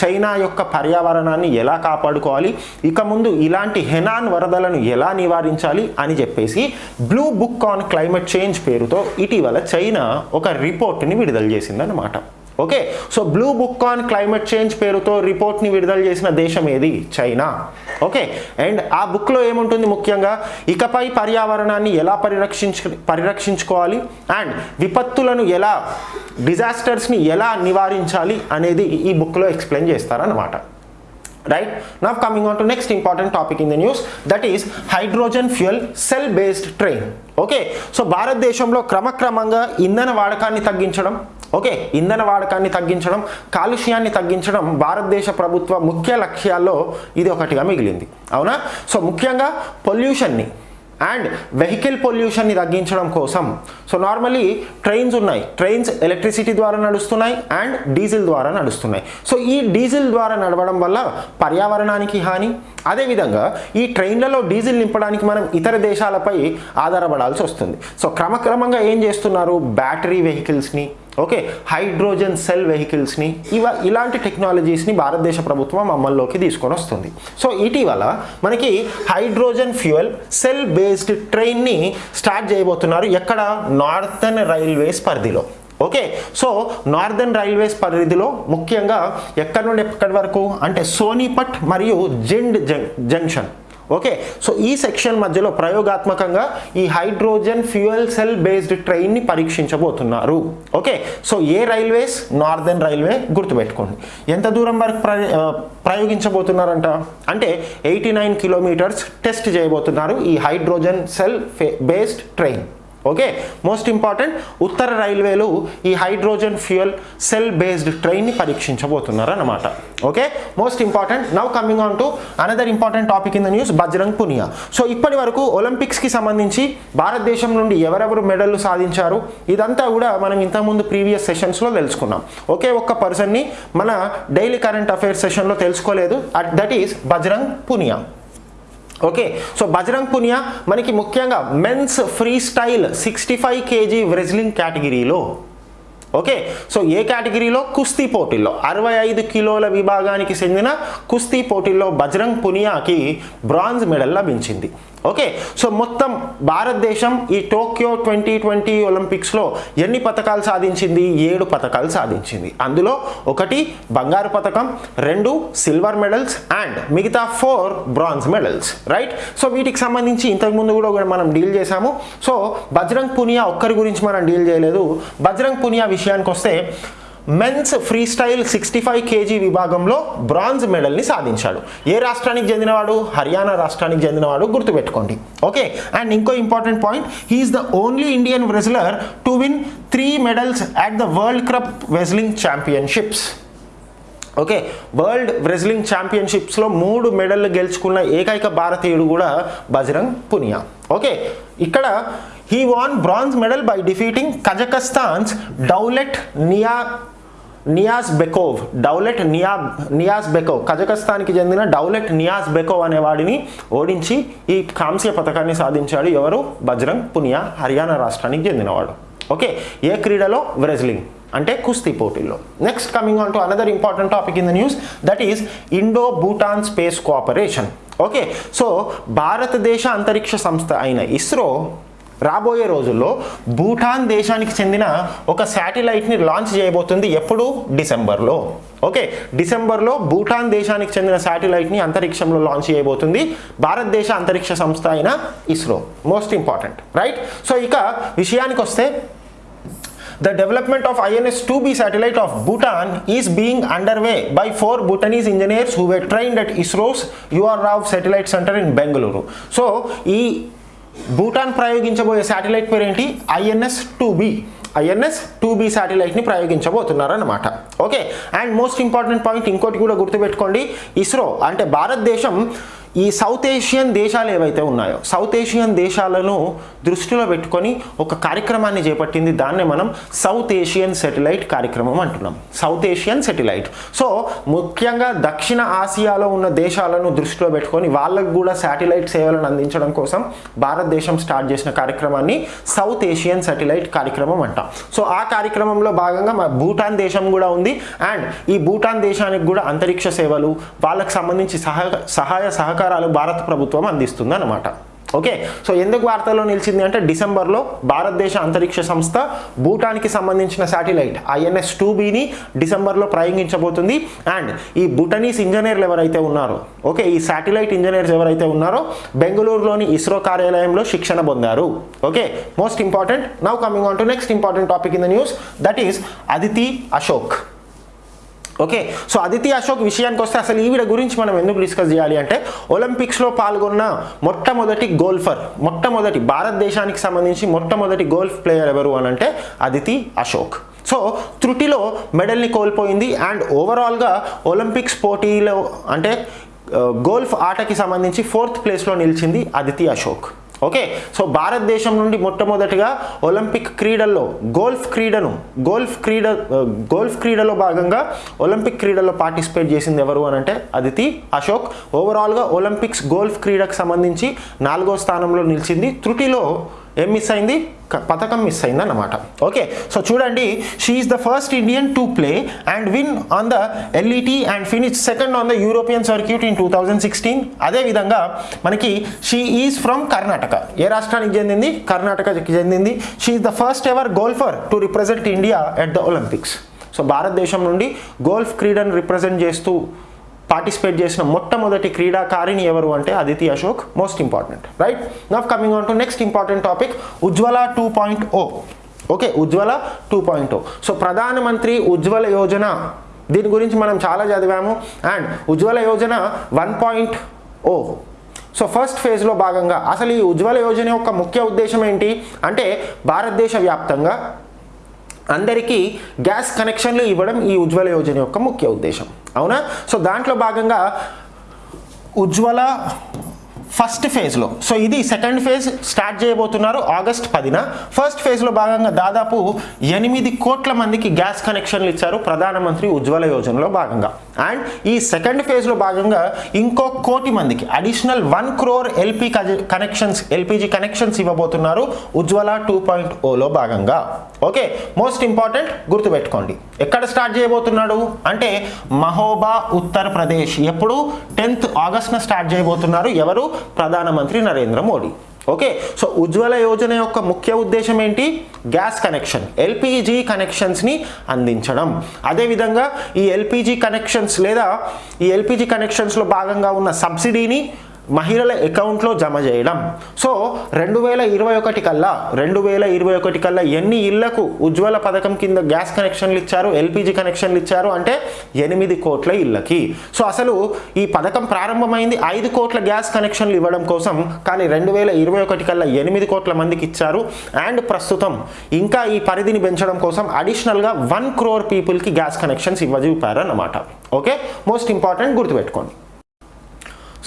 చైనా యొక్క పర్యావరణాన్ని ఎలా కాపాడుకోవాలి ఇక ముందు ఇలాంటి హెనాన్ వరదలను ఎలా నివారించాలి అని చెప్పేసి blue book on climate change పేరుతో ఇటీవల చైనా ఒక రిపోర్ట్ని విడుదల చేసిందన్నమాట. Okay. So blue book on climate change పేరుతో రిపోర్ట్ని విడుదల చేసిన దేశం ఏది? చైనా. ఓకే. అండ్ ఆ బుక్లో ఏముంటుంది ముఖ్యంగా? ఇకపై పర్యావరణాన్ని ఎలా పరిరక్షించు పరిరక్షించుకోవాలి? అండ్ విపత్తులను ఎలా డిజాస్టర్స్ని ఎలా నివారించాలి అనేది ఈ బుక్లో ఎక్స్ప్లెయిన్ చేస్తారన్నమాట. Right. Now coming on to next important topic in the news. That is hydrogen fuel cell based train. Okay. So భారతదేశంలో క్రమక్రమంగా ఇంధన వాడకాన్ని తగ్గించడం ఓకే ఇంధన వాడకాన్ని తగ్గించడం కాలుష్యాన్ని తగ్గించడం భారతదేశ ప్రభుత్వ ముఖ్య లక్ష్యాల్లో ఇది ఒకటిగా మిగిలింది. అవునా? సో ముఖ్యంగా పొల్యూషన్ని అండ్ వెహికల్ పొల్యూషన్ని తగ్గించడం కోసం. సో నార్మలీ ట్రైన్స్ ఉన్నాయి. ట్రైన్స్ ఎలక్ట్రిసిటీ ద్వారా నడుస్తున్నాయి అండ్ డీజిల్ ద్వారా నడుస్తున్నాయి. సో ఈ డీజిల్ ద్వారా నడవడం వల్ల పర్యావరణానికి హాని. అదేవిధంగా ఈ ట్రైన్లలో డీజిల్ నింపడానికి మనం ఇతర దేశాలపై ఆధారపడాల్సి వస్తుంది. సో క్రమక్రమంగా ఏం చేస్తున్నారు? బ్యాటరీ వెహికల్స్ని ఓకే హైడ్రోజన్ సెల్ వెహికల్స్ని ఇవ ఇలాంటి టెక్నాలజీస్ని భారతదేశ ప్రభుత్వం అమల్లోకి తీసుకొని వస్తుంది. సో ఇటీవల మనకి హైడ్రోజన్ ఫ్యూయల్ సెల్ బేస్డ్ ట్రైన్ని స్టార్ట్ చేయబోతున్నారు ఎక్కడ? నార్థన్ రైల్వేస్ పరిధిలో. ఓకే సో నార్దర్న్ రైల్వేస్ పరిధిలో ముఖ్యంగా ఎక్కడి నుండి ఎక్కడి వరకు? అంటే సోనీపట్ మరియు జిండ్ జంక్షన్. ఓకే. సో ఈ సెక్షన్ మధ్యలో ప్రయోగాత్మకంగా ఈ హైడ్రోజన్ ఫ్యూయల్ సెల్ బేస్డ్ ట్రైన్ని పరీక్షించబోతున్నారు. ఓకే. సో ఏ రైల్వేస్? నార్దర్న్ రైల్వే గుర్తుపెట్టుకోండి. ఎంత దూరం వరకు ప్రయోగించబోతున్నారంట? అంటే ఎయిటీ నైన్ కిలోమీటర్స్ టెస్ట్ చేయబోతున్నారు ఈ hydrogen cell based train. Okay most important ఉత్తర రైల్వేలు ఈ హైడ్రోజన్ ఫ్యూయల్ సెల్ బేస్డ్ ట్రైన్ని పరీక్షించబోతున్నారు అనమాట okay most important now coming on to another important topic in the news Bajrang Punia. So ఇప్పటి వరకు ఒలింపిక్స్కి సంబంధించి భారతదేశం నుండి ఎవరెవరు మెడల్లు సాధించారు? ఇదంతా కూడా మనం ఇంతకుముందు ప్రీవియస్ సెషన్స్లో తెలుసుకున్నాం. ఒకే ఒక్క పర్సన్ని మన డైలీ కరెంట్ అఫైర్స్ సెషన్లో తెలుసుకోలేదు. At that is Bajrang Punia. Okay so Bajrang Punia మనకి ముఖ్యంగా men's freestyle sixty five KG wrestling కేటగిరీలో ఓకే సో ఏ కేటగిరీలో కుస్తీ పోటీల్లో అరవై ఐదు కిలోల విభాగానికి చెందిన కుస్తీ పోటీల్లో బజరంగ్ పునియాకి బ్రాంజ్ మెడల్ లభించింది ఓకే సో మొత్తం భారతదేశం ఈ టోక్యో ట్వంటీ ట్వంటీ ఒలింపిక్స్లో ఎన్ని పథకాలు సాధించింది? ఏడు పథకాలు సాధించింది. అందులో ఒకటి బంగారు పథకం రెండు సిల్వర్ మెడల్స్ అండ్ మిగతా four bronze medals right? So వీటికి సంబంధించి ఇంతకుముందు కూడా మనం డీల్ చేశాము. సో బజరంగ్ పునియా ఒక్కరి గురించి మనం డీల్ చేయలేదు. బజరంగ్ పునియా విషయానికి వస్తే men's freestyle sixty five KG విభాగంలో బ్రాంజ్ మెడల్ని సాధించాడు. ఏ రాష్ట్రానికి చెందినవాడు? హర్యానా రాష్ట్రానికి చెందినవాడు గుర్తుపెట్టుకోండి. ఓకే అండ్ ఇంకో important point he is the only Indian wrestler to win three medals at the world cup wrestling championships okay world wrestling ఛాంపియన్షిప్స్లో మూడు మెడల్ గెలుచుకున్న ఏకైక భారతీయుడు కూడా బజరంగ్ పునియా. ఓకే ఇక్కడ he won bronze medal by defeating Kazakhstan's Daulet Niya Niyaz Bekov Daulet Niya Niyaz Bekov కజకస్తాన్కి చెందిన Daulet Niaz బెకోవ్ అనే వాడిని ఓడించి ఈ కాంస్య పథకాన్ని సాధించాడు ఎవరు? బజరంగ్ పునియా హర్యానా రాష్ట్రానికి చెందినవాడు. ఓకే ఏ క్రీడలో? వ్రెజ్లింగ్ అంటే కుస్తీ పోటీల్లో. Next coming on to another important topic in the news that is Indo Bhutan space cooperation okay so భారతదేశ అంతరిక్ష సంస్థ అయిన ఇస్రో రాబోయే రోజుల్లో భూటాన్ దేశానికి చెందిన ఒక శాటిలైట్ని లాంచ్ చేయబోతుంది ఎప్పుడు డిసెంబర్లో ఓకే డిసెంబర్లో భూటాన్ దేశానికి చెందిన శాటిలైట్ని అంతరిక్షంలో లాంచ్ చేయబోతుంది భారతదేశ అంతరిక్ష సంస్థ అయిన ISRO most important right so ఇక విషయానికి వస్తే The development of INS-2B satellite of Bhutan is being underway by four Bhutanese engineers who were trained at ISRO's UR Rao Satellite Center in Bengaluru. So, ఈ భూటాన్ ప్రయోగించబోయే satellite పేరేంటి? INS two B. INS two B శాటిలైట్ని ప్రయోగించబోతున్నారు అనమాట okay and most important point ఇంకోటి కూడా గుర్తుపెట్టుకోండి. ఇస్రో అంటే భారతదేశం ఈ సౌత్ ఏషియన్ దేశాలు ఏవైతే ఉన్నాయో సౌత్ ఏషియన్ దేశాలను దృష్టిలో పెట్టుకొని ఒక కార్యక్రమాన్ని చేపట్టింది దాన్నే మనం సౌత్ ఏషియన్ సెటిలైట్ కార్యక్రమం అంటున్నాం. South Asian satellite. సో ముఖ్యంగా దక్షిణ ఆసియాలో ఉన్న దేశాలను దృష్టిలో పెట్టుకొని వాళ్ళకు కూడా శాటిలైట్ సేవలను అందించడం కోసం భారతదేశం స్టార్ట్ చేసిన కార్యక్రమాన్ని సౌత్ ఏషియన్ సెటిలైట్ కార్యక్రమం అంటాం. సో ఆ కార్యక్రమంలో భాగంగా మా భూటాన్ దేశం కూడా ఉంది. అండ్ ఈ భూటాన్ దేశానికి కూడా అంతరిక్ష సేవలు వాళ్ళకు సంబంధించి సహాయ సహాయ సహకారాలు భారత ప్రభుత్వం అందిస్తుంది అనమాట ఓకే? సో ఎందుకు వార్తల్లో నిలిచింది అంటే డిసెంబర్లో భారతదేశ అంతరిక్ష సంస్థ భూటాన్కి సంబంధించిన శాటిలైట్ ఐఎన్ఎస్ టూ బీని డిసెంబర్లో ప్రయోగించబోతుంది. అండ్ ఈ భూటనీస్ ఇంజనీర్లు ఎవరైతే ఉన్నారో ఓకే? ఈ శాటిలైట్ ఇంజనీర్స్ ఎవరైతే ఉన్నారో బెంగళూరులోని ఇస్రో కార్యాలయంలో శిక్షణ పొందారు. Okay? Most important. Now coming on to next important topic in the news. That is Aditi Ashok. Okay so Aditi Ashok విషయానికి వస్తే అసలు ఈవిడ గురించి మనం ఎందుకు డిస్కస్ చేయాలి అంటే ఒలింపిక్స్లో పాల్గొన్న మొట్టమొదటి గోల్ఫర్ మొట్టమొదటి భారతదేశానికి సంబంధించి మొట్టమొదటి గోల్ఫ్ ప్లేయర్ ఎవరు అని అంటే అదితి అశోక్. సో త్రుటిలో మెడల్ని కోల్పోయింది అండ్ ఓవరాల్గా ఒలింపిక్స్ పోటీలో అంటే గోల్ఫ్ ఆటకి సంబంధించి ఫోర్త్ ప్లేస్లో నిలిచింది అదితి అశోక్. ఓకే సో భారతదేశం నుండి మొట్టమొదటిగా ఒలింపిక్ క్రీడల్లో గోల్ఫ్ క్రీడను గోల్ఫ్ క్రీడ గోల్ఫ్ క్రీడలో భాగంగా ఒలింపిక్ క్రీడలో పార్టిసిపేట్ చేసింది ఎవరు అని అంటే అదితి అశోక్. ఓవరాల్గా ఒలింపిక్స్ గోల్ఫ్ క్రీడకు సంబంధించి నాలుగో స్థానంలో నిలిచింది. త్రుటిలో ఏం మిస్ అయింది? పథకం మిస్ అయింది అన్నమాట ఓకే సో చూడండి she is the first Indian to play and win on the LET and finish second on the European circuit in two thousand sixteen అదేవిధంగా మనకి షీ ఈజ్ ఫ్రమ్ కర్ణాటక ఏ రాష్ట్రానికి చెందింది? కర్ణాటకకి చెందింది. She is the first ever golfer to represent India at the Olympics so భారతదేశం నుండి golf క్రీడను రిప్రజెంట్ చేస్తూ పార్టిసిపేట్ చేసిన మొట్టమొదటి క్రీడాకారిణి ఎవరు అంటే Aditi Ashok most important right now coming on to next important topic Ujjwala two point O okay Ujjwala two point O oh. So Pradhan Mantri Ujjwala Yojana దీని గురించి మనం చాలా చదివాము. And Ujjwala Yojana one point O so first ఫేజ్లో భాగంగా అసలు ఈ ఉజ్వల యోజన యొక్క ముఖ్య ఉద్దేశం ఏంటి? అంటే భారతదేశ వ్యాప్తంగా అందరికీ గ్యాస్ కనెక్షన్లు ఇవ్వడం ఈ ఉజ్వల యోజన యొక్క ముఖ్య ఉద్దేశం. అవునా? సో దాంట్లో భాగంగా ఉజ్వల ఫస్ట్ ఫేజ్లో సో ఇది సెకండ్ ఫేజ్ స్టార్ట్ చేయబోతున్నారు ఆగస్ట్ పదిన. ఫస్ట్ ఫేజ్లో భాగంగా దాదాపు ఎనిమిది కోట్ల మందికి గ్యాస్ కనెక్షన్లు ఇచ్చారు ప్రధానమంత్రి ఉజ్వల యోజనలో భాగంగా. అండ్ ఈ సెకండ్ ఫేజ్లో భాగంగా ఇంకో కోటి మందికి additional one crore LP connections LPG connections ఇవ్వబోతున్నారు ఉజ్వల టూ పాయింట్ ఓలో భాగంగా. ఓకే మోస్ట్ ఇంపార్టెంట్ గుర్తుపెట్టుకోండి. ఎక్కడ స్టార్ట్ చేయబోతున్నాడు? అంటే మహోబా ఉత్తరప్రదేశ్. ఎప్పుడు? టెన్త్ ఆగస్ట్న స్టార్ట్ చేయబోతున్నారు ఎవరు? ప్రధానమంత్రి నరేంద్ర మోడీ. ఓకే? సో ఉజ్వల యోజన యొక్క ముఖ్య ఉద్దేశం ఏంటి? గ్యాస్ కనెక్షన్ ఎల్పిజి కనెక్షన్స్ని అందించడం. అదేవిధంగా ఈ ఎల్పిజి కనెక్షన్స్ లేదా ఈ ఎల్పిజి కనెక్షన్స్లో భాగంగా ఉన్న సబ్సిడీని మహిళల అకౌంట్లో జమ చేయడం. సో రెండు వేల ఇరవై ఒకటి కల్లా రెండు వేల ఇరవై ఒకటి కల్లా ఎన్ని ఇళ్ళకు ఉజ్వల పథకం కింద గ్యాస్ కనెక్షన్లు ఇచ్చారు ఎల్పిజి కనెక్షన్లు ఇచ్చారు అంటే ఎనిమిది కోట్ల ఇళ్ళకి సో అసలు ఈ పథకం ప్రారంభమైంది ఐదు కోట్ల గ్యాస్ కనెక్షన్లు ఇవ్వడం కోసం కానీ రెండు వేల ఇరవై ఒకటి కల్లా ఎనిమిది కోట్ల మందికి ఇచ్చారు. అండ్ ప్రస్తుతం ఇంకా ఈ పరిధిని పెంచడం కోసం అడిషనల్గా వన్ క్రోర్ పీపుల్కి గ్యాస్ కనెక్షన్స్ ఇవ్వజూపారు అన్నమాట ఓకే? మోస్ట్ ఇంపార్టెంట్ గుర్తుపెట్టుకోండి.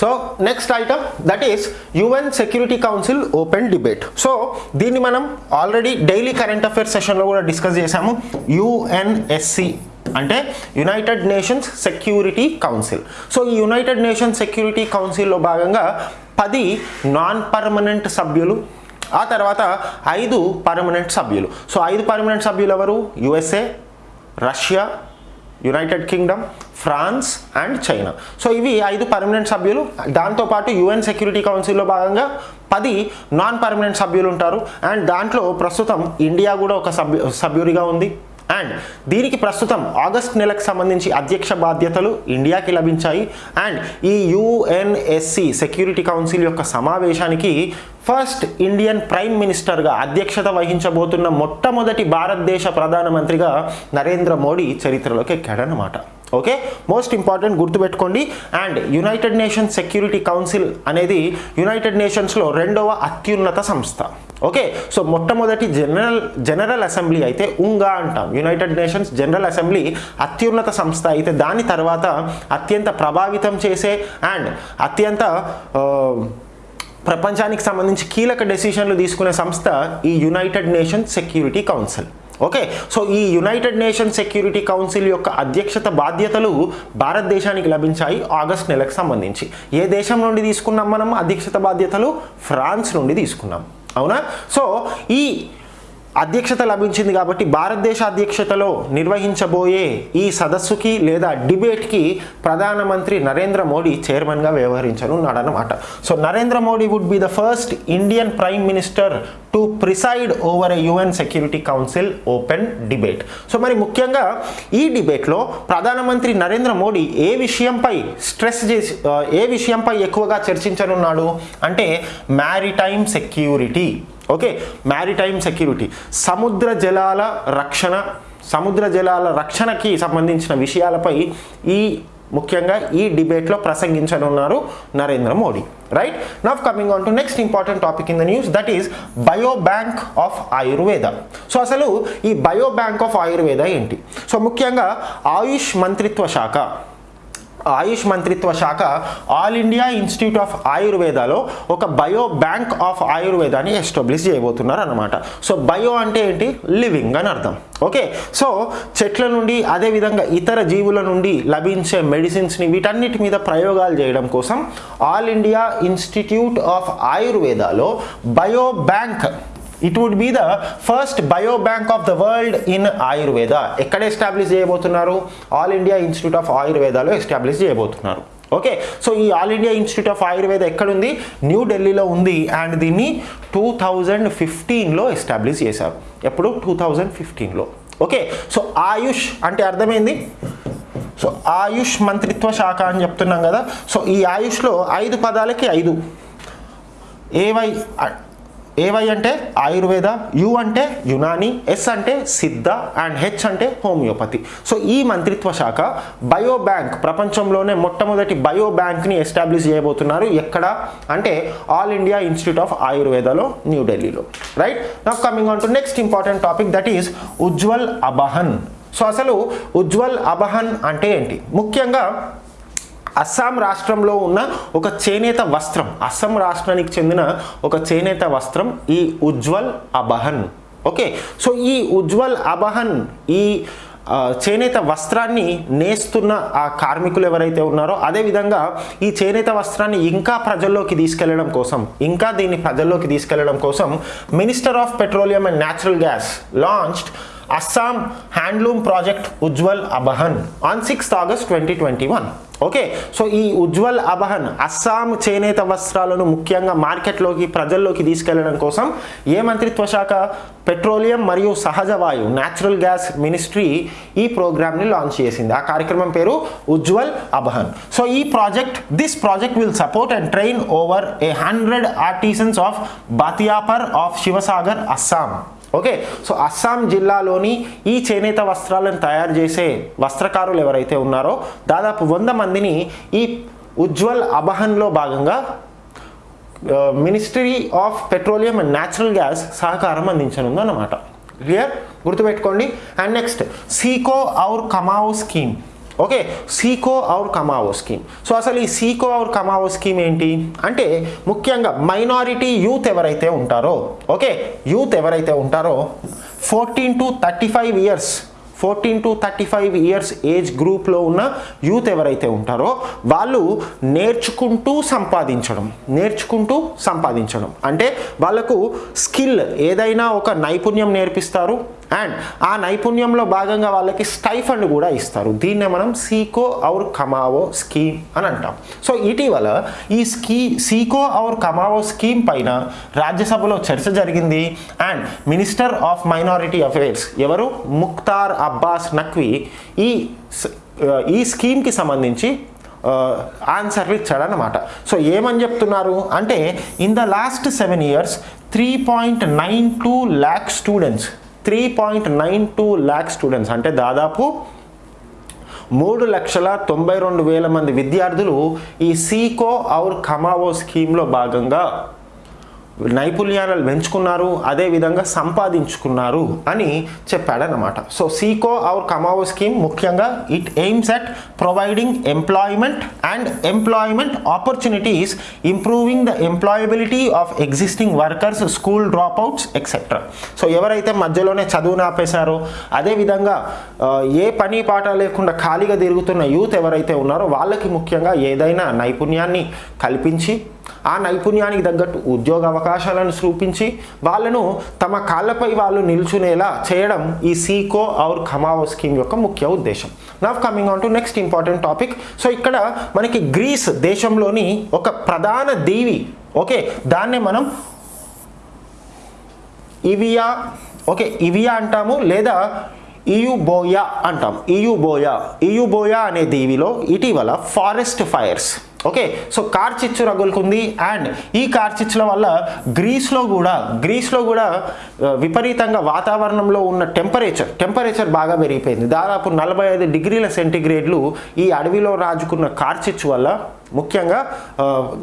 So next item that is UN Security Council open debate so దీన్ని మనం ఆల్రెడీ డైలీ కరెంట్ అఫైర్స్ సెషన్లో కూడా డిస్కస్ చేశాము. యుఎన్ఎస్సి అంటే United Nations Security Council so ఈ యునైటెడ్ నేషన్స్ సెక్యూరిటీ కౌన్సిల్లో భాగంగా పది నాన్ పర్మనెంట్ సభ్యులు ఆ తర్వాత ఐదు పర్మనెంట్ సభ్యులు. సో ఐదు పర్మనెంట్ సభ్యులు ఎవరు? USA Russia United Kingdom France and China so ఇవి ఐదు పర్మనెంట్ సభ్యులు. దాంతోపాటు యుఎన్ సెక్యూరిటీ కౌన్సిల్లో భాగంగా పది నాన్ పర్మనెంట్ సభ్యులు ఉంటారు. అండ్ దాంట్లో ప్రస్తుతం ఇండియా కూడా ఒక సభ్యు సభ్యుడిగా ఉంది. అండ్ దీనికి ప్రస్తుతం ఆగస్ట్ నెలకు సంబంధించి అధ్యక్ష బాధ్యతలు ఇండియాకి లభించాయి. అండ్ ఈ యుఎన్ఎస్సి సెక్యూరిటీ కౌన్సిల్ యొక్క సమావేశానికి ఫస్ట్ ఇండియన్ ప్రైమ్ మినిస్టర్గా అధ్యక్షత వహించబోతున్న మొట్టమొదటి భారతదేశ ప్రధానమంత్రిగా నరేంద్ర మోడీ చరిత్రలోకి ఎక్కాడనమాట ఓకే? మోస్ట్ ఇంపార్టెంట్ గుర్తుపెట్టుకోండి. And United Nations Security Council అనేది యునైటెడ్ నేషన్స్లో రెండవ అత్యున్నత సంస్థ. ఓకే? సో మొట్టమొదటి జనరల్ జనరల్ అసెంబ్లీ అయితే ఉంగా అంటాం. యునైటెడ్ నేషన్స్ జనరల్ అసెంబ్లీ అత్యున్నత సంస్థ అయితే దాని తర్వాత అత్యంత ప్రభావితం చేసే అండ్ అత్యంత ప్రపంచానికి సంబంధించి కీలక డెసిషన్లు తీసుకునే సంస్థ ఈ United Nation Security Council okay so ఈ యునైటెడ్ నేషన్ సెక్యూరిటీ కౌన్సిల్ యొక్క అధ్యక్షత బాధ్యతలు భారతదేశానికి లభించాయి ఆగస్ట్ నెలకు సంబంధించి. ఏ దేశం నుండి తీసుకున్నాం మనం? అధ్యక్షత బాధ్యతలు ఫ్రాన్స్ నుండి తీసుకున్నాం. అవునా? సో ఈ అధ్యక్షత లభించింది కాబట్టి భారతదేశ అధ్యక్షతలో నిర్వహించబోయే ఈ సదస్సుకి లేదా డిబేట్కి ప్రధానమంత్రి నరేంద్ర మోడీ చైర్మన్గా వ్యవహరించనున్నాడనమాట so Narendra Modi would be the first Indian prime minister to preside over a UN Security Council open debate so మరి ముఖ్యంగా ఈ డిబేట్లో ప్రధానమంత్రి నరేంద్ర మోడీ ఏ విషయంపై స్ట్రెస్ చేసి ఏ విషయంపై ఎక్కువగా చర్చించనున్నాడు? అంటే maritime security okay maritime security సముద్ర జలాల రక్షణ సముద్ర జలాల రక్షణకి సంబంధించిన విషయాలపై ఈ ముఖ్యంగా ఈ డిబేట్లో ప్రసంగించనున్నారు Narendra Modi. Right now coming on to next important topic in the news that is bio bank of Ayurveda so అసలు ఈ బయో బ్యాంక్ ఆఫ్ ఆయుర్వేద ఏంటి? సో ముఖ్యంగా ఆయుష్ మంత్రిత్వ శాఖ ఆయుష్ మంత్రిత్వ శాఖ ఆల్ ఇండియా ఇన్స్టిట్యూట్ ఆఫ్ ఆయుర్వేదాలో ఒక బయో బ్యాంక్ ఆఫ్ ఆయుర్వేదాన్ని ఎస్టాబ్లిష్ చేయబోతున్నారు అనమాట సో బయో అంటే ఏంటి? లివింగ్ అని అర్థం. ఓకే? సో చెట్ల నుండి అదేవిధంగా ఇతర జీవుల నుండి లభించే మెడిసిన్స్ని వీటన్నిటి మీద ప్రయోగాలు చేయడం కోసం all India institute of ఆయుర్వేదాలో bio bank it would be the first bio bank of the world in Ayurveda. ఎక్కడ ఎస్టాబ్లిష్ చేయబోతున్నారు? ఆల్ ఇండియా ఇన్స్టిట్యూట్ ఆఫ్ ఆయుర్వేదాలో ఎస్టాబ్లిష్ చేయబోతున్నారు. ఓకే సో ఈ all India institute of Ayurveda ఎక్కడుంది? New ఢిల్లీలో ఉంది and దీన్ని two thousand ఫిఫ్టీన్లో ఎస్టాబ్లిష్ చేశారు. ఎప్పుడు? టూ థౌజండ్ ఫిఫ్టీన్లో ఓకే సో ఆయుష్ అంటే అర్థమైంది? సో ఆయుష్ మంత్రిత్వ శాఖ అని చెప్తున్నాం కదా. సో ఈ ఆయుష్లో ఐదు పదాలకి ఐదు. ఏవై ఏవై అంటే ఆయుర్వేద యు అంటే యునాని ఎస్ అంటే సిద్ధ అండ్ హెచ్ అంటే హోమియోపతి. సో ఈ మంత్రిత్వ శాఖ బయో బ్యాంక్ ప్రపంచంలోనే మొట్టమొదటి బయో బ్యాంక్ని ఎస్టాబ్లిష్ చేయబోతున్నారు ఎక్కడ అంటే ఆల్ ఇండియా ఇన్స్టిట్యూట్ ఆఫ్ ఆయుర్వేదలో న్యూఢిల్లీలో right? Now coming on to next important topic that is Ujjwal Abahan. So అసలు ఉజ్వల్ అబహన్ అంటే ఏంటి? ముఖ్యంగా అస్సాం రాష్ట్రంలో ఉన్న ఒక చేనేత వస్త్రం అస్సాం రాష్ట్రానికి చెందిన ఒక చేనేత వస్త్రం ఈ ఉజ్వల్ అబహన్. ఓకే? సో ఈ ఉజ్వల్ అబహన్ ఈ చేనేత వస్త్రాన్ని నేస్తున్న ఆ కార్మికులు ఎవరైతే ఉన్నారో అదేవిధంగా ఈ చేనేత వస్త్రాన్ని ఇంకా ప్రజల్లోకి తీసుకెళ్ళడం కోసం ఇంకా దీన్ని ప్రజల్లోకి తీసుకెళ్ళడం కోసం minister of petroleum and natural gas launched Assam handloom project Ujjwal Abahan on sixth August twenty twenty one okay so ఈ ఉజ్వల్ అబహన్ అస్సాం చేనేత వస్త్రాలను ముఖ్యంగా మార్కెట్లోకి ప్రజల్లోకి తీసుకెళ్ళడం కోసం ఏ మంత్రిత్వ శాఖ పెట్రోలియం మరియు సహజ వాయు న్యాచురల్ గ్యాస్ మినిస్ట్రీ ఈ ప్రోగ్రామ్ని లాంచ్ చేసింది. ఆ కార్యక్రమం పేరు ఉజ్వల్ అబహన్ సో ఈ project this project will support and train over a hundred artisans of Bhatiapar of Sivasagar Assam okay so Assam జిల్లాలోని ఈ చేనేత వస్త్రాలను తయారు చేసే వస్త్రకారులు ఎవరైతే ఉన్నారో దాదాపు వంద మందిని ఈ ఉజ్వల్ అబహన్లో భాగంగా ministry of petroleum and natural gas సహకారం అందించనుంది అన్నమాట. క్లియర్? గుర్తుపెట్టుకోండి. And next Seekho aur Kamao scheme. Okay Seekho aur Kamao scheme. So అసలు ఈ సీకో ఔర్ కమావో స్కీమ్ ఏంటి? అంటే ముఖ్యంగా మైనారిటీ యూత్ ఎవరైతే ఉంటారో ఓకే యూత్ ఎవరైతే ఉంటారో fourteen to thirty five years fourteen to thirty five years age గ్రూప్లో ఉన్న యూత్ ఎవరైతే ఉంటారో వాళ్ళు నేర్చుకుంటూ సంపాదించడం నేర్చుకుంటూ సంపాదించడం. అంటే వాళ్ళకు స్కిల్ ఏదైనా ఒక నైపుణ్యం నేర్పిస్తారు అండ్ ఆ నైపుణ్యంలో భాగంగా వాళ్ళకి స్టైఫండ్ కూడా ఇస్తారు. దీన్నే మనం సీకో ఔర్ కమావో స్కీమ్ అని అంటాం. సో ఇటీవల ఈ స్కీ సీకో ఔర్ కమావో స్కీమ్ పైన రాజ్యసభలో చర్చ జరిగింది. And minister of minority affairs ఎవరు? ముక్తార్ అబ్బాస్ నక్వీ ఈ ఈ స్కీమ్కి సంబంధించి ఆన్సర్లు ఇచ్చాడనమాట సో ఏమని చెప్తున్నారు? అంటే in the last seven years three point nine two lakh students three point nine two lakh students అంటే దాదాపు మూడు లక్షల తొంభై రెండు వేల మంది విద్యార్థులు ఈ సీకో ఔర్ కమావో స్కీమ్లో భాగంగా నైపుణ్యాలను పెంచుకున్నారు అదేవిధంగా సంపాదించుకున్నారు అని చెప్పాడనమాట so Seekho hour Kamao scheme ముఖ్యంగా it aims at providing employment and employment opportunities improving the employability of existing workers school drop outs etcetera so ఎవరైతే మధ్యలోనే చదువును ఆపేశారో అదేవిధంగా ఏ పని పాట లేకుండా ఖాళీగా తిరుగుతున్న యూత్ ఎవరైతే ఉన్నారో వాళ్ళకి ముఖ్యంగా ఏదైనా నైపుణ్యాన్ని కల్పించి ఆ నైపుణ్యానికి తగ్గట్టు ఉద్యోగ అవకాశాలను చూపించి వాళ్ళను తమ కాళ్ళపై వాళ్ళు నిల్చునేలా చేయడం ఈ సీకో ఔర్ ఖమావో స్కీమ్ యొక్క ముఖ్య ఉద్దేశం. Now coming on to next important topic so ఇక్కడ మనకి గ్రీస్ దేశంలోని ఒక ప్రధాన దేవి ఓకే దాన్నే మనం ఇవియా ఓకే ఇవియా అంటాము లేదా ఇయుబోయా అంటాం. ఇయుబోయా ఇయుబోయా అనే దీవిలో ఇటీవల ఫారెస్ట్ ఫైర్స్ ఓకే సో కార్చిచ్చు రగులుకుంది అండ్ ఈ కార్చిచ్చుల వల్ల గ్రీస్లో కూడా గ్రీస్లో కూడా విపరీతంగా వాతావరణంలో ఉన్న టెంపరేచర్ టెంపరేచర్ బాగా పెరిగిపోయింది. దాదాపు నలభై ఐదు డిగ్రీల సెంటిగ్రేడ్లు ఈ అడవిలో రాజుకున్న కార్చిచ్చు వల్ల ముఖ్యంగా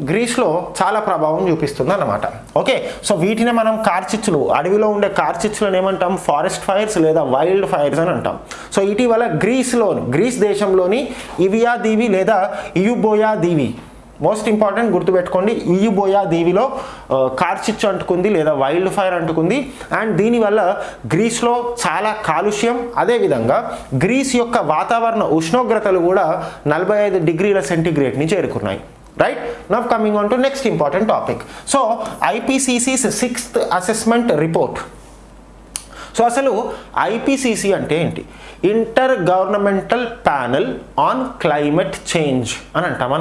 గ్రీస్లో చాలా ప్రభావం చూపిస్తుంది అన్నమాట ఓకే? సో వీటిని మనం కార్చిచ్చులు అడవిలో ఉండే కార్చిచ్చులను ఏమంటాం? ఫారెస్ట్ ఫైర్స్ లేదా వైల్డ్ ఫైర్స్ అని అంటాం. సో ఇటీవల గ్రీస్లో గ్రీస్ దేశంలోని ఇవియా దీవి లేదా ఇయుబోయా దీవి మోస్ట్ ఇంపార్టెంట్ గుర్తుపెట్టుకోండి ఈయుబోయా దీవిలో కార్చిచ్చు అంటుకుంది లేదా వైల్డ్ ఫైర్ అంటుకుంది. అండ్ దీనివల్ల గ్రీస్లో చాలా కాలుష్యం. అదేవిధంగా గ్రీస్ యొక్క వాతావరణ ఉష్ణోగ్రతలు కూడా నలభై ఐదు డిగ్రీల సెంటిగ్రేడ్ని చేరుకున్నాయి right now coming on to next important topic so IPCC's sixth assessment report so అసలు ఐపీసీసీ అంటే ఏంటి? Intergovernmental panel on climate change అని అంటాం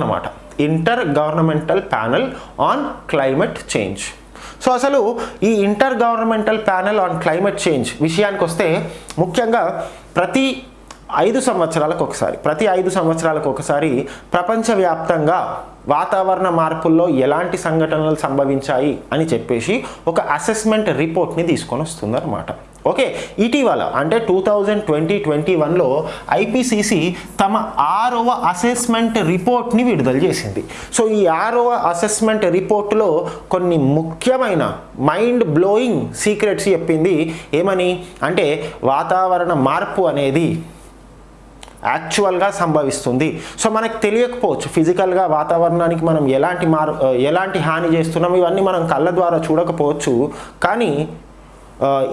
intergovernmental panel on climate change. So అసలు ఈ intergovernmental panel on climate change విషయానికి వస్తే ముఖ్యంగా ప్రతి ఐదు సంవత్సరాలకు ఒకసారి ప్రతి ఐదు సంవత్సరాలకు ఒకసారి ప్రపంచవ్యాప్తంగా వాతావరణ మార్పుల్లో ఎలాంటి సంఘటనలు సంభవించాయి అని చెప్పేసి ఒక అసెస్మెంట్ రిపోర్ట్ని తీసుకొని వస్తుందన్నమాట ఓకే ఇటీవల అంటే టూ థౌజండ్ ట్వంటీ ట్వంటీ వన్లో ఐపీసీసీ తమ ఆరవ అసెస్మెంట్ రిపోర్ట్ని విడుదల చేసింది. సో ఈ ఆరవ అసెస్మెంట్ రిపోర్ట్లో కొన్ని ముఖ్యమైన మైండ్ బ్లోయింగ్ సీక్రెట్స్ చెప్పింది ఏమని? అంటే వాతావరణ మార్పు అనేది యాక్చువల్గా సంభవిస్తుంది. సో మనకు తెలియకపోవచ్చు ఫిజికల్గా వాతావరణానికి మనం ఎలాంటి మార్ ఎలాంటి హాని చేస్తున్నాం ఇవన్నీ మనం కళ్ళ ద్వారా చూడకపోవచ్చు. కానీ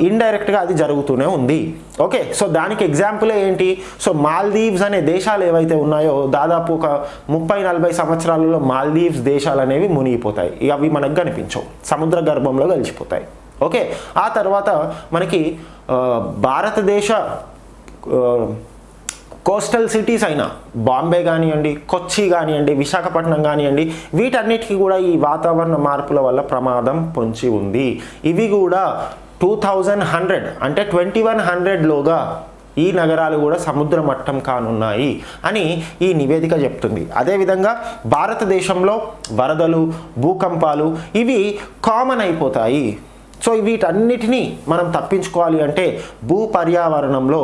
ఇండైరెక్ట్గా అది జరుగుతూనే ఉంది. ఓకే సో దానికి ఎగ్జాంపుల్ ఏంటి? సో మాల్దీవ్స్ అనే దేశాలు ఏవైతే ఉన్నాయో దాదాపు ఒక ముప్పై నలభై సంవత్సరాలలో మాల్దీవ్స్ దేశాలు అనేవి మునిగిపోతాయి. అవి మనకు కనిపించవు. సముద్ర గర్భంలో కలిసిపోతాయి. ఓకే ఆ తర్వాత మనకి భారతదేశ కోస్టల్ సిటీస్ అయినా బాంబే కానివ్వండి కొచ్చి కానివ్వండి విశాఖపట్నం కానివ్వండి వీటన్నిటికీ కూడా ఈ వాతావరణ మార్పుల వల్ల ప్రమాదం పొంచి ఉంది. ఇవి కూడా టూ థౌజండ్ హండ్రెడ్ అంటే ట్వంటీ వన్ హండ్రెడ్లోగా ఈ నగరాలు కూడా సముద్ర మట్టం కానున్నాయి అని ఈ నివేదిక చెప్తుంది. అదేవిధంగా భారతదేశంలో వరదలు భూకంపాలు ఇవి కామన్ అయిపోతాయి. సో వీటన్నిటినీ మనం తప్పించుకోవాలి అంటే భూ పర్యావరణంలో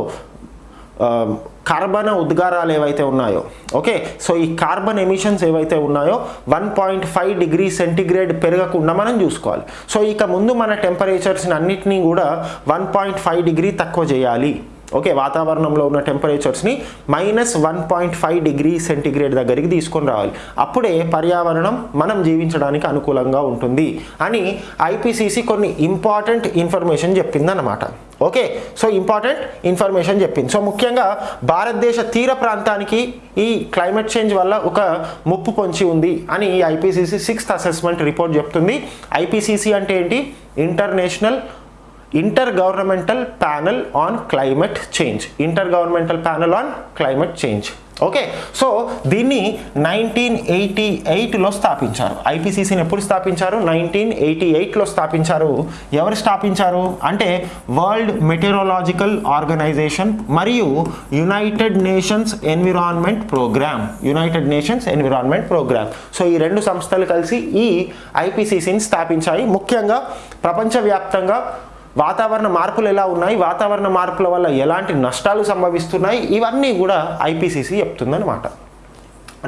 కార్బన ఉద్గారాలు ఏవైతే ఉన్నాయో ఓకే? సో ఈ కార్బన్ ఎమిషన్స్ ఏవైతే ఉన్నాయో one point five degree centigrade పెరగకుండా మనం చూసుకోవాలి. సో ఇక ముందు మన టెంపరేచర్స్ని అన్నిటినీ కూడా వన్ పాయింట్ ఫైవ్ డిగ్రీ తక్కువ చేయాలి. ఓకే? వాతావరణంలో ఉన్న టెంపరేచర్స్ని minus one point five degree centigrade దగ్గరికి తీసుకొని రావాలి. అప్పుడే పర్యావరణం మనం జీవించడానికి అనుకూలంగా ఉంటుంది అని ఐపీసీసీ కొన్ని ఇంపార్టెంట్ ఇన్ఫర్మేషన్ చెప్పిందన్నమాట. ఓకే సో ఇంపార్టెంట్ ఇన్ఫర్మేషన్ చెప్పింది. సో ముఖ్యంగా భారతదేశ తీర ప్రాంతానికి ఈ క్లైమేట్ చేంజ్ వల్ల ఒక ముప్పు పొంచి ఉంది అని ఈ ఐపీసీసీ సిక్స్త్ అసెస్మెంట్ రిపోర్ట్ చెప్తుంది. ఐపీసీసీ అంటే ఏంటి? International intergovernmental panel on climate change. Intergovernmental panel on climate change. Okay. So దీన్ని నైన్టీన్ ఎయిటీ ఎయిట్లో స్థాపించారు. ఐపీసీసీని ఎప్పుడు స్థాపించారు? నైన్టీన్ ఎయిటీ ఎయిట్లో స్థాపించారు. ఎవరు స్థాపించారు? అంటే వరల్డ్ మెటీరోలాజికల్ ఆర్గనైజేషన్ మరియు united nations environment programme united nations environment programme so ఈ రెండు సంస్థలు కలిసి ఈ ఐపీసీసీని స్థాపించాయి. ముఖ్యంగా ప్రపంచవ్యాప్తంగా వాతావరణ మార్పులు ఎలా ఉన్నాయి? వాతావరణ మార్పుల వల్ల ఎలాంటి నష్టాలు సంభవిస్తున్నాయి? ఇవన్నీ కూడా ఐపీసీసీ చెప్తుందన్నమాట.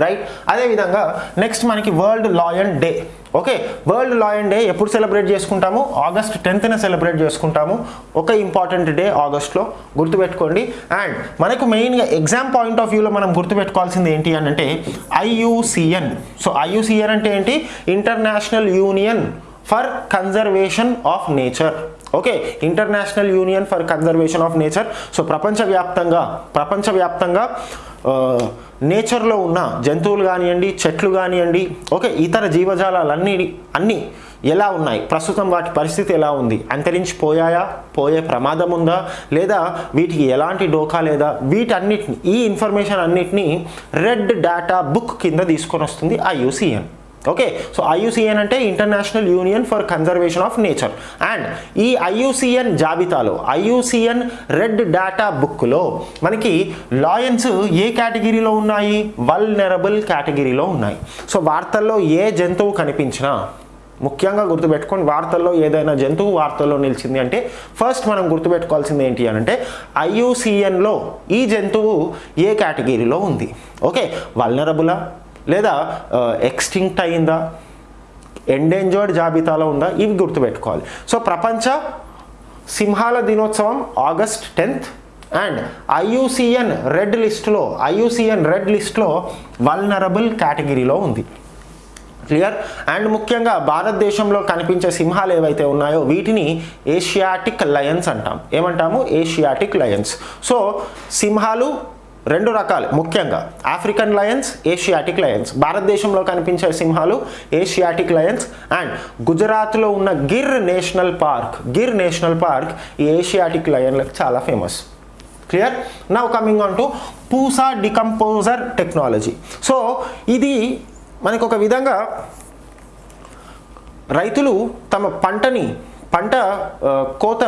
రైట్ అదేవిధంగా నెక్స్ట్ మనకి world lion day okay world lion day ఎప్పుడు సెలబ్రేట్ చేసుకుంటాము? ఆగస్ట్ టెన్త్న సెలబ్రేట్ చేసుకుంటాము. ఒక ఇంపార్టెంట్ డే ఆగస్ట్లో గుర్తుపెట్టుకోండి. అండ్ మనకు మెయిన్గా ఎగ్జామ్ పాయింట్ ఆఫ్ వ్యూలో మనం గుర్తుపెట్టుకోవాల్సింది ఏంటి అని అంటే ఐయుసిఎన్ సో ఐయుసిఎన్ అంటే ఏంటి? International union for conservation of nature okay international union for conservation of nature so ప్రపంచవ్యాప్తంగా ప్రపంచవ్యాప్తంగా నేచర్లో ఉన్న జంతువులు కానివ్వండి చెట్లు కానివ్వండి ఓకే ఇతర జీవజాలాలన్నీ అన్నీ ఎలా ఉన్నాయి? ప్రస్తుతం వాటి పరిస్థితి ఎలా ఉంది? అంతరించిపోయాయా? పోయే ప్రమాదం ఉందా? లేదా వీటికి ఎలాంటి డోకా లేదా? వీటన్నిటిని ఈ ఇన్ఫర్మేషన్ అన్నిటినీ రెడ్ డేటా బుక్ కింద తీసుకొని వస్తుంది ఐయుసిఎన్ ఓకే సో ఐయుసిఎన్ అంటే international union for conservation of nature and ఈ ఐయుసిఎన్ జాబితాలో ఐయుసిఎన్ రెడ్ డేటా బుక్లో మనకి లాయన్స్ ఏ కేటగిరీలో ఉన్నాయి? వల్నరబుల్ కేటగిరీలో ఉన్నాయి. సో వార్తల్లో ఏ జంతువు కనిపించినా ముఖ్యంగా గుర్తుపెట్టుకొని వార్తల్లో ఏదైనా జంతువు వార్తల్లో నిలిచింది అంటే ఫస్ట్ మనం గుర్తుపెట్టుకోవాల్సింది ఏంటి అని అంటే ఐయుసిఎన్లో ఈ జంతువు ఏ కేటగిరీలో ఉంది? ఓకే వల్నరబులా లేదా ఎక్స్టింక్ట్ అయిందా? ఎండేంజర్డ్ జాబితాలో ఉందా? ఇవి గుర్తుపెట్టుకోవాలి. సో ప్రపంచ సింహాల దినోత్సవం August tenth and IUCN red లిస్ట్లో ఐయుసిఎన్ రెడ్ లిస్ట్లో వల్నరబుల్ కేటగిరీలో ఉంది. క్లియర్? అండ్ ముఖ్యంగా భారతదేశంలో కనిపించే సింహాలు ఏవైతే ఉన్నాయో వీటిని ఏషియాటిక్ లయన్స్ అంటాం. ఏమంటాము? Asiatic Lions. సో సింహాలు రెండు రకాలు ముఖ్యంగా ఆఫ్రికన్ లయన్స్ ఏషియాటిక్ లయన్స్ భారతదేశంలో కనిపించే సింహాలు ఏషియాటిక్ లయన్స్ అండ్ గుజరాత్లో ఉన్న Gir national park Gir national park ఈ ఏషియాటిక్ లయన్లకు చాలా famous clear now coming on to Pusa decomposer technology so ఇది మనకు ఒక విధంగా రైతులు తమ పంటని పంట కోత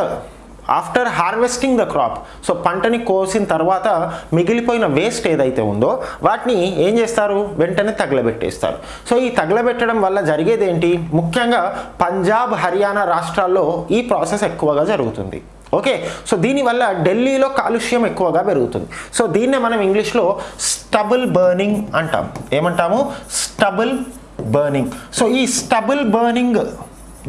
after harvesting the crop so పంటని కోసిన తర్వాత మిగిలిపోయిన వేస్ట్ ఏదైతే ఉందో వాటిని ఏం చేస్తారు? వెంటనే తగలబెట్టేస్తారు. సో ఈ తగలబెట్టడం వల్ల జరిగేది ఏంటి? ముఖ్యంగా పంజాబ్ హర్యానా రాష్ట్రాల్లో ఈ ప్రాసెస్ ఎక్కువగా జరుగుతుంది. ఓకే సో దీనివల్ల ఢిల్లీలో కాలుష్యం ఎక్కువగా పెరుగుతుంది. సో దీన్నే మనం ఇంగ్లీష్లో స్టబుల్ బర్నింగ్ అంటాం. ఏమంటాము? స్టబుల్ బర్నింగ్ సో ఈ స్టబుల్ బర్నింగ్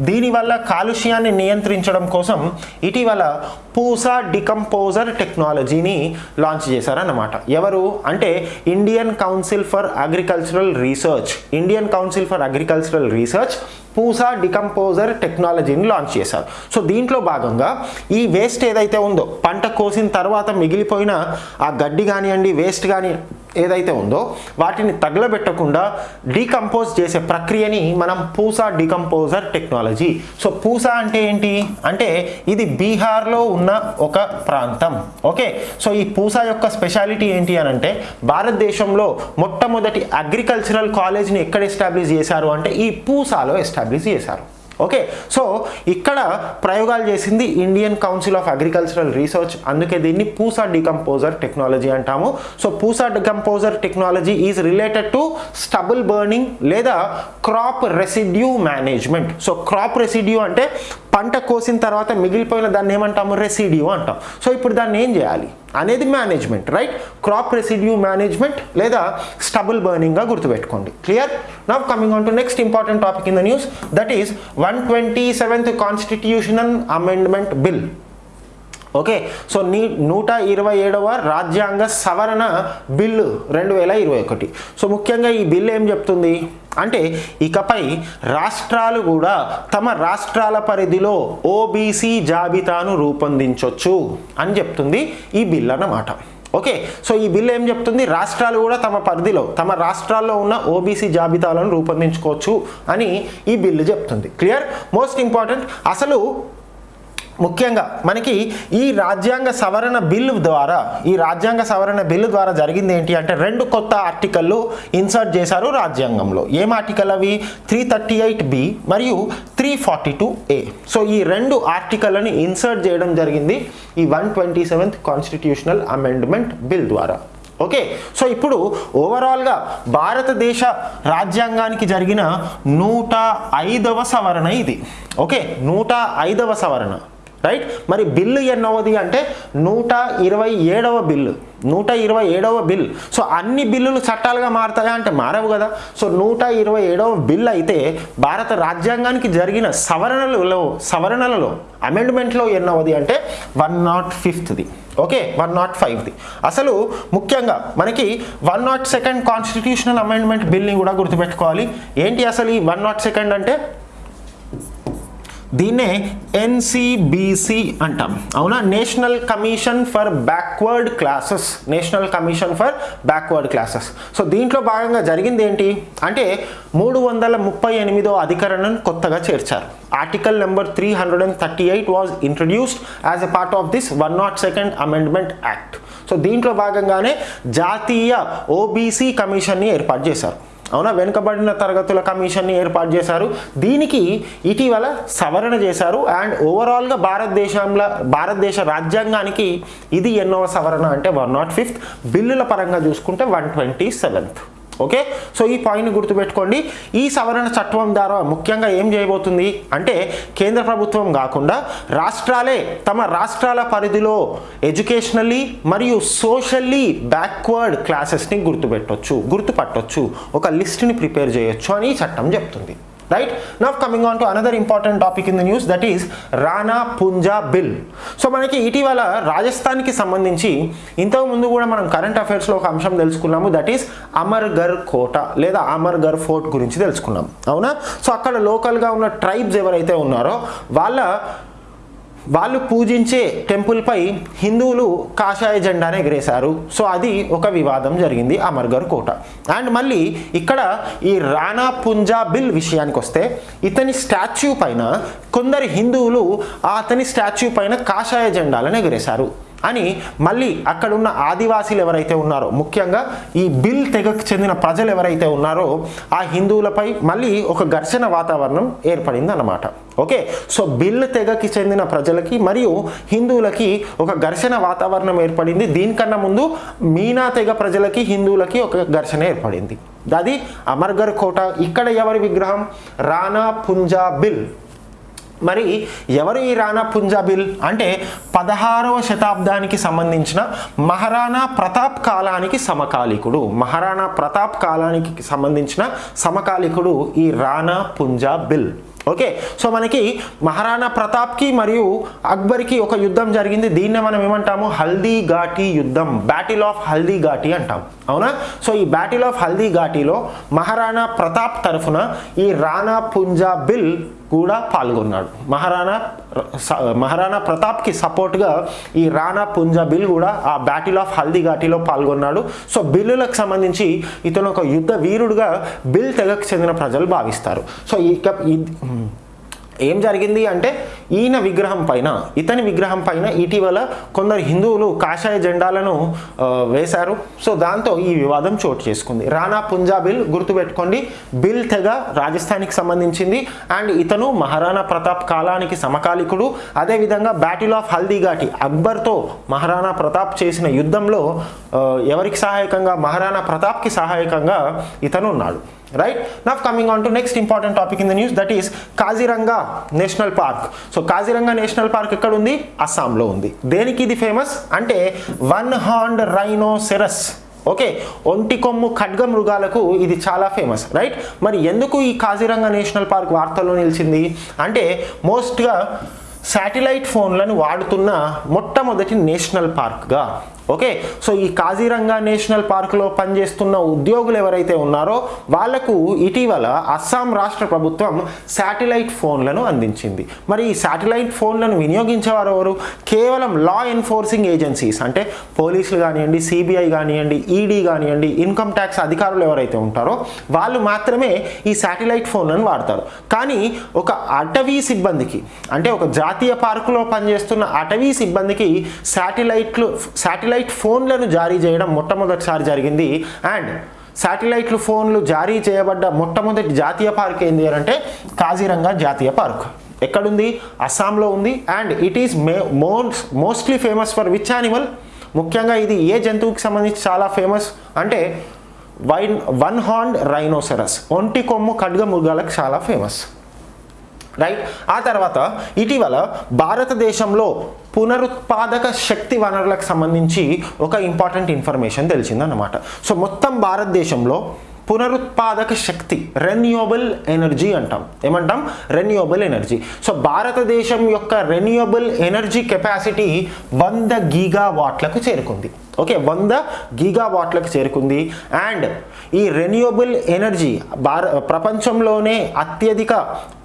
దీనివల్ల కాలుష్యాన్ని నియంత్రించడం కోసం ఇటీవల పూసా డికంపోజర్ టెక్నాలజీని లాంచ్ చేశారన్నమాట. ఎవరు? అంటే Indian council for agricultural research. Indian council for agricultural research Pusa decomposer టెక్నాలజీని లాంచ్ చేశారు. సో దీంట్లో భాగంగా ఈ వేస్ట్ ఏదైతే ఉందో పంట కోసిన తర్వాత మిగిలిపోయిన ఆ గడ్డి కానివ్వండి వేస్ట్ కానీ ఏదైతే ఉందో వాటిని తగలబెట్టకుండా డీకంపోజ్ చేసే ప్రక్రియని మనం Pusa decomposer technology. So Pusa అంటే ఏంటి? అంటే ఇది బీహార్లో ఉన్న ఒక ప్రాంతం. ఓకే? సో ఈ పూసా యొక్క స్పెషాలిటీ ఏంటి అని అంటే భారతదేశంలో మొట్టమొదటి అగ్రికల్చరల్ కాలేజ్ని ఎక్కడ ఎస్టాబ్లిష్ చేశారు అంటే ఈ పూసాలో ఎస్టాబ్లిష్ చేశారు. ఓకే సో ఇక్కడ ప్రయోగాలు చేసింది Indian council of agricultural research అందుకే దీన్ని పూసా డికంపోజర్ టెక్నాలజీ అంటాము. So Pusa decomposer technology is related to stubble burning లేదా crop residue management so crop residue అంటే పంట కోసిన తర్వాత మిగిలిపోయిన దాన్ని ఏమంటాము? రెసిడ్యూ అంటాం. సో ఇప్పుడు దాన్ని ఏం చేయాలి? అనేది management right crop residue management లేదా స్టబుల్ బర్నింగ్గా గుర్తుపెట్టుకోండి. Clear now coming on to next important topic in the news that is one twenty seventh constitutional amendment bill okay. So నీ నూట ఇరవై ఏడవ రాజ్యాంగ సవరణ బిల్లు రెండు వేల ఇరవై ఒకటి. సో ముఖ్యంగా ఈ బిల్లు ఏం చెప్తుంది? అంటే ఇకపై రాష్ట్రాలు కూడా తమ రాష్ట్రాల పరిధిలో ఓబీసీ జాబితాను రూపొందించవచ్చు అని చెప్తుంది ఈ బిల్లు అన్నమాట. ఓకే. సో ఈ బిల్లు ఏం చెప్తుంది? రాష్ట్రాలు కూడా తమ పరిధిలో తమ రాష్ట్రాల్లో ఉన్న ఓబీసీ జాబితాలను రూపొందించుకోవచ్చు అని ఈ బిల్లు చెప్తుంది. క్లియర్? Most important. అసలు ముఖ్యంగా మనకి ఈ రాజ్యాంగ సవరణ బిల్లు ద్వారా ఈ రాజ్యాంగ సవరణ బిల్లు ద్వారా జరిగింది ఏంటి అంటే రెండు కొత్త ఆర్టికల్లు ఇన్సర్ట్ చేశారు రాజ్యాంగంలో. ఏం ఆర్టికల్ అవి? త్రీ థర్టీ ఎయిట్ బి మరియు three forty two A so ఈ రెండు ఆర్టికల్ని ఇన్సర్ట్ చేయడం జరిగింది ఈ one twenty seventh constitutional amendment bill ద్వారా. ఓకే? సో ఇప్పుడు ఓవరాల్గా భారతదేశ రాజ్యాంగానికి జరిగిన నూట ఐదవ సవరణ ఇది. ఓకే? నూట ఐదవ సవరణ. రైట్ మరి బిల్లు ఎన్నవది అంటే నూట ఇరవై ఏడవ బిల్లు. నూట ఇరవై ఏడవ బిల్. సో అన్ని బిల్లులు చట్టాలుగా మారుతాయా అంటే మారవు కదా. సో నూట ఇరవై ఏడవ బిల్ అయితే భారత రాజ్యాంగానికి జరిగిన సవరణలలో సవరణలలో అమెండ్మెంట్లో ఎన్నవది అంటే వన్ నాట్ ఫిఫ్త్ది. ఓకే? వన్ నాట్ ఫైవ్ది. అసలు ముఖ్యంగా మనకి one nought second constitutional amendment బిల్ని కూడా గుర్తుపెట్టుకోవాలి. ఏంటి అసలు ఈ వన్ నాట్ సెకండ్ అంటే? దీన్నే ఎన్సిబిసి అంటాం. అవునా? National commission for backward classes. National commission for backward classes. So దీంట్లో భాగంగా జరిగింది ఏంటి? అంటే మూడు వందల ముప్పై ఎనిమిదో అధికరణను కొత్తగా చేర్చారు. Article number three hundred and thirty eight was introduced as a part of this one nought second amendment act so దీంట్లో భాగంగానే జాతీయ ఓబీసీ కమిషన్ని ఏర్పాటు చేశారు. అవునా? వెనుకబడిన తరగతుల కమిషన్ని ఏర్పాటు చేశారు. దీనికి ఇటీవల సవరణ చేశారు. అండ్ ఓవరాల్గా భారతదేశంలో భారతదేశ రాజ్యాంగానికి ఇది ఎన్నో సవరణ అంటే వన్ నాట్ ఫిఫ్త్. బిల్లుల పరంగా చూసుకుంటే one twenty seventh. Okay? So ఈ పాయింట్ని గుర్తుపెట్టుకోండి. ఈ సవరణ చట్టం ద్వారా ముఖ్యంగా ఏం చేయబోతుంది అంటే కేంద్ర ప్రభుత్వం కాకుండా రాష్ట్రాలే తమ రాష్ట్రాల పరిధిలో ఎడ్యుకేషనల్లీ మరియు సోషల్లీ బ్యాక్వర్డ్ క్లాసెస్ని గుర్తుపెట్టొచ్చు గుర్తుపట్టొచ్చు. ఒక లిస్ట్ని ప్రిపేర్ చేయొచ్చు అని చట్టం చెప్తుంది. Right now coming on to another important topic in the news that is Rana Punja Bhil so మనకి ఇటీవల రాజస్థాన్కి సంబంధించి ఇంతకు ముందు కూడా మనం కరెంట్ అఫైర్స్లో ఒక అంశం తెలుసుకున్నాము దట్ ఈస్ అమర్గర్ కోట లేదా అమర్గర్ ఫోర్ట్ గురించి తెలుసుకున్నాం. అవునా? సో అక్కడ లోకల్గా ఉన్న ట్రైబ్స్ ఎవరైతే ఉన్నారో వాళ్ళ వాళ్ళు పూజించే టెంపుల్పై హిందువులు కాషాయ జెండాను ఎగరేశారు. సో అది ఒక వివాదం జరిగింది అమర్గర్ కోట. అండ్ మళ్ళీ ఇక్కడ ఈ రాణా పుంజా బిల్ విషయానికి వస్తే ఇతని స్టాచ్యూ పైన కొందరు హిందువులు అతని స్టాచ్యూ పైన కాషాయ జెండాలను ఎగరేశారు. అని మళ్ళీ అక్కడున్న ఆదివాసీలు ఎవరైతే ఉన్నారో ముఖ్యంగా ఈ బిల్ తెగకు చెందిన ప్రజలు ఎవరైతే ఉన్నారో ఆ హిందువులపై మళ్ళీ ఒక ఘర్షణ వాతావరణం ఏర్పడింది అన్నమాట ఓకే? సో బిల్ తెగకి చెందిన ప్రజలకి మరియు హిందువులకి ఒక ఘర్షణ వాతావరణం ఏర్పడింది. దీనికన్నా ముందు మీనా తెగ ప్రజలకి హిందువులకి ఒక ఘర్షణ ఏర్పడింది. అది అమర్గర్ కోట ఇక్కడ ఎవరి విగ్రహం? రాణా పుంజా బిల్. మరి ఎవరు ఈ రాణా పుంజాబిల్? అంటే పదహారవ శతాబ్దానికి సంబంధించిన మహారాణా ప్రతాప్ కాలానికి సమకాలికుడు. మహారాణా ప్రతాప్ కాలానికి సంబంధించిన సమకాలికుడు ఈ రాణా పుంజాబిల్. ఓకే? సో మనకి మహారాణా ప్రతాప్కి మరియు అక్బర్కి ఒక యుద్ధం జరిగింది. దీన్నే మనం ఏమంటాము? హల్దీ ఘాటి యుద్ధం. బ్యాటిల్ ఆఫ్ హల్దీ ఘాటి అంటాం అవునా? సో ఈ బ్యాటిల్ ఆఫ్ హల్దీ ఘాటిలో మహారాణా ప్రతాప్ తరఫున ఈ రాణా పుంజా బిల్ కూడా పాల్గొన్నాడు. మహారాణా మహారాణా ప్రతాప్కి సపోర్ట్గా ఈ రాణా పుంజా బిల్ కూడా ఆ బ్యాటిల్ ఆఫ్ హల్దీ ఘాటిలో పాల్గొన్నాడు. సో బిల్లులకు సంబంధించి ఇతను ఒక యుద్ధ వీరుడుగా బిల్ తెగకు చెందిన ప్రజలు భావిస్తారు. సో ఇక ఏం జరిగింది అంటే ఈయన విగ్రహం పైన ఇతని విగ్రహం పైన ఇటీవల కొందరు హిందువులు కాషాయ జెండాలను వేశారు. సో దాంతో ఈ వివాదం చోటు చేసుకుంది. రాణా పుంజా బిల్ గుర్తుపెట్టుకోండి బిల్ తెగ రాజస్థాన్కి సంబంధించింది. అండ్ ఇతను మహారాణా ప్రతాప్ కాలానికి సమకాలికుడు. అదేవిధంగా బ్యాటిల్ ఆఫ్ హల్దీఘాటి అక్బర్తో మహారాణా ప్రతాప్ చేసిన యుద్ధంలో ఎవరికి సహాయకంగా మహారాణా ప్రతాప్కి సహాయకంగా ఇతను ఉన్నాడు. Right now coming on to next important topic in the news that is Kaziranga national park so Kaziranga national park ఎక్కడ ఉంది అస్సాంలో ఉంది. దేనికి ఇది ఫేమస్ అంటే వన్ హార్న్ రైనోసెరస్ ఓకే ఒంటి కొమ్ము ఖడ్గ మృగాలకు ఇది చాలా ఫేమస్ రైట్ మరి ఎందుకు ఈ కాజీరంగా నేషనల్ పార్క్ వార్తల్లో నిలిచింది? అంటే మోస్ట్గా శాటిలైట్ ఫోన్లను వాడుతున్న మొట్టమొదటి నేషనల్ పార్క్గా ఓకే? సో ఈ కాజీరంగా నేషనల్ పార్కులో పనిచేస్తున్న ఉద్యోగులు ఎవరైతే ఉన్నారో వాళ్ళకు ఇటీవల అస్సాం రాష్ట్ర ప్రభుత్వం శాటిలైట్ ఫోన్లను అందించింది. మరి ఈ శాటిలైట్ ఫోన్లను వినియోగించేవారు ఎవరు? కేవలం లా ఎన్ఫోర్సింగ్ ఏజెన్సీస్ అంటే పోలీసులు కానివ్వండి సిబిఐ కానివ్వండి ఈడీ కానివ్వండి ఇన్కమ్ ట్యాక్స్ అధికారులు ఎవరైతే ఉంటారో వాళ్ళు మాత్రమే ఈ శాటిలైట్ ఫోన్లను వాడతారు. కానీ ఒక అటవీ సిబ్బందికి అంటే ఒక జాతీయ పార్కులో పనిచేస్తున్న అటవీ సిబ్బందికి శాటిలైట్లు శాటిలైట్ ఫోన్లను జారీ చేయడం మొట్టమొదటిసారి జరిగింది. అండ్ శాటిలైట్లు ఫోన్లు జారీ చేయబడ్డ మొట్టమొదటి జాతీయ పార్క్ ఏంది అంటే కాజీరంగా జాతీయ పార్క్. ఎక్కడుంది? అస్సాంలో ఉంది. And it is may most mostly famous for which animal ముఖ్యంగా ఇది ఏ జంతువుకి సంబంధించి చాలా ఫేమస్ అంటే వైన్ వన్ హార్న్ రైనోసెరస్ ఒంటి కొమ్ము ఖడ్గ మృగాలకు చాలా ఫేమస్ రైట్ ఆ తర్వాత ఇటీవల భారతదేశంలో పునరుత్పాదక శక్తి వనరులకు సంబంధించి ఒక ఇంపార్టెంట్ ఇన్ఫర్మేషన్ తెలిసిందన్నమాట. సో మొత్తం భారతదేశంలో పునరుత్పాదక శక్తి రెన్యూవబుల్ ఎనర్జీ అంటాం. ఏమంటాం? రెన్యూవబుల్ ఎనర్జీ సో భారతదేశం యొక్క రెన్యూవబుల్ ఎనర్జీ కెపాసిటీ వంద గీగా వాట్లకు చేరుకుంది. ఓకే వంద గీగా వాట్లకు చేరుకుంది. అండ్ ఈ రెన్యూవబుల్ ఎనర్జీ భార ప్రపంచంలోనే అత్యధిక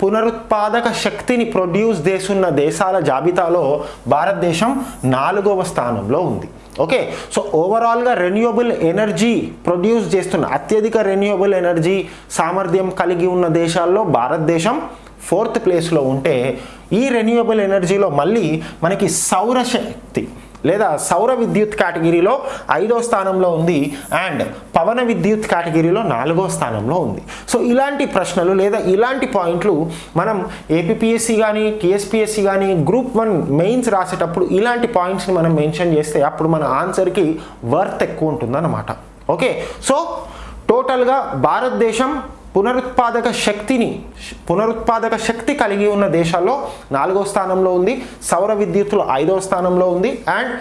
పునరుత్పాదక శక్తిని ప్రొడ్యూస్ చేస్తున్న దేశాల జాబితాలో భారతదేశం నాలుగవ స్థానంలో ఉంది. ఓకే సో ఓవరాల్గా రెన్యూవబుల్ ఎనర్జీ ప్రొడ్యూస్ చేస్తున్న అత్యధిక రెన్యూవబుల్ ఎనర్జీ సామర్థ్యం కలిగి ఉన్న దేశాల్లో భారతదేశం ఫోర్త్ ప్లేస్లో ఉంటే ఈ రెన్యూవబుల్ ఎనర్జీలో మళ్ళీ మనకి సౌరశక్తి లేదా సౌర విద్యుత్ కేటగిరీలో ఐదో స్థానంలో ఉంది అండ్ పవన విద్యుత్ కేటగిరీలో నాలుగో స్థానంలో ఉంది. సో ఇలాంటి ప్రశ్నలు లేదా ఇలాంటి పాయింట్లు మనం ఏపీఎస్సి కానీ టీఎస్పిఎస్సి కానీ గ్రూప్ వన్ మెయిన్స్ రాసేటప్పుడు ఇలాంటి పాయింట్స్ని మనం మెన్షన్ చేస్తే అప్పుడు మన ఆన్సర్కి వర్త్ ఎక్కువ ఉంటుందన్నమాట. ఓకే? సో టోటల్గా భారతదేశం పునరుత్పాదక శక్తిని పునరుత్పాదక శక్తి కలిగి ఉన్న దేశాల్లో నాలుగో స్థానంలో ఉంది సౌర విద్యుత్తులు ఐదో స్థానంలో ఉంది అండ్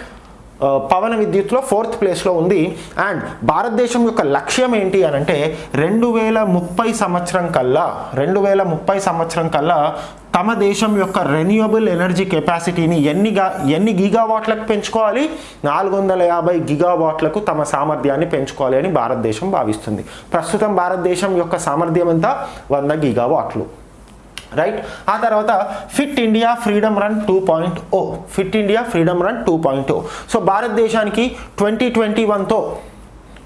పవన విద్యుత్లో ఫోర్త్ ప్లేస్లో ఉంది. అండ్ భారతదేశం యొక్క లక్ష్యం ఏంటి అని అంటే రెండు వేల ముప్పై సంవత్సరం కల్లా రెండు వేల ముప్పై సంవత్సరం కల్లా తమ దేశం యొక్క రెన్యూవబుల్ ఎనర్జీ కెపాసిటీని ఎన్ని గా ఎన్ని గిగావాట్లకు పెంచుకోవాలి? నాలుగు వందల యాభై గిగావాట్లకు తమ సామర్థ్యాన్ని పెంచుకోవాలి అని భారతదేశం భావిస్తుంది. ప్రస్తుతం భారతదేశం యొక్క సామర్థ్యం ఎంత? వంద గిగావాట్లు. రైట్ ఆ తర్వాత fit India freedom run two point O fit India freedom run two point O so భారతదేశానికి ట్వంటీ ట్వంటీ వన్తో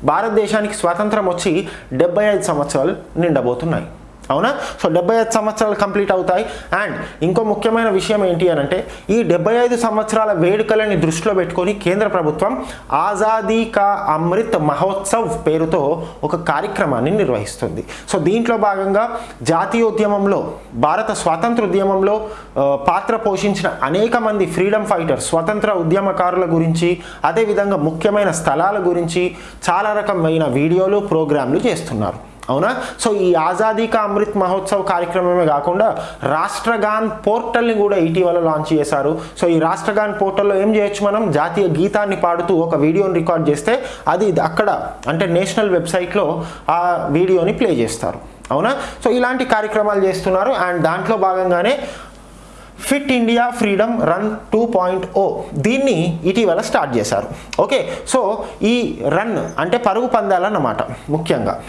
భారతదేశానికి స్వాతంత్రం వచ్చి డెబ్బై ఐదు సంవత్సరాలు నిండబోతున్నాయి. అవునా? సో డెబ్బై ఐదు సంవత్సరాలు కంప్లీట్ అవుతాయి. అండ్ ఇంకో ముఖ్యమైన విషయం ఏంటి అని అంటే ఈ డెబ్బై ఐదు సంవత్సరాల వేడుకలని దృష్టిలో పెట్టుకొని కేంద్ర ప్రభుత్వం ఆజాదీ కా అమృత్ మహోత్సవ్ పేరుతో ఒక కార్యక్రమాన్ని నిర్వహిస్తుంది. సో దీంట్లో భాగంగా జాతీయోద్యమంలో భారత స్వాతంత్ర ఉద్యమంలో పాత్ర పోషించిన అనేక మంది ఫ్రీడమ్ ఫైటర్స్ స్వతంత్ర ఉద్యమకారుల గురించి అదేవిధంగా ముఖ్యమైన స్థలాల గురించి చాలా రకమైన వీడియోలు ప్రోగ్రాంలు చేస్తున్నారు. అవునా? సో ఈ ఆజాదీ కా అమృత్ మహోత్సవ్ కార్యక్రమమే కాకుండా రాష్ట్రగాన్ పోర్టల్ని కూడా ఇటీవల లాంచ్ చేశారు. సో ఈ రాష్ట్రగాన్ పోర్టల్లో ఏం చేయొచ్చు మనం? జాతీయ గీతాన్ని పాడుతూ ఒక వీడియోని రికార్డ్ చేస్తే అది అక్కడ అంటే నేషనల్ వెబ్సైట్లో ఆ వీడియోని ప్లే చేస్తారు. అవునా? సో ఇలాంటి కార్యక్రమాలు చేస్తున్నారు. అండ్ దాంట్లో భాగంగానే fit India freedom run two point O దీన్ని ఇటీవల స్టార్ట్ చేశారు. ఓకే? సో ఈ రన్ అంటే పరుగు పందాలన్నమాట ముఖ్యంగా.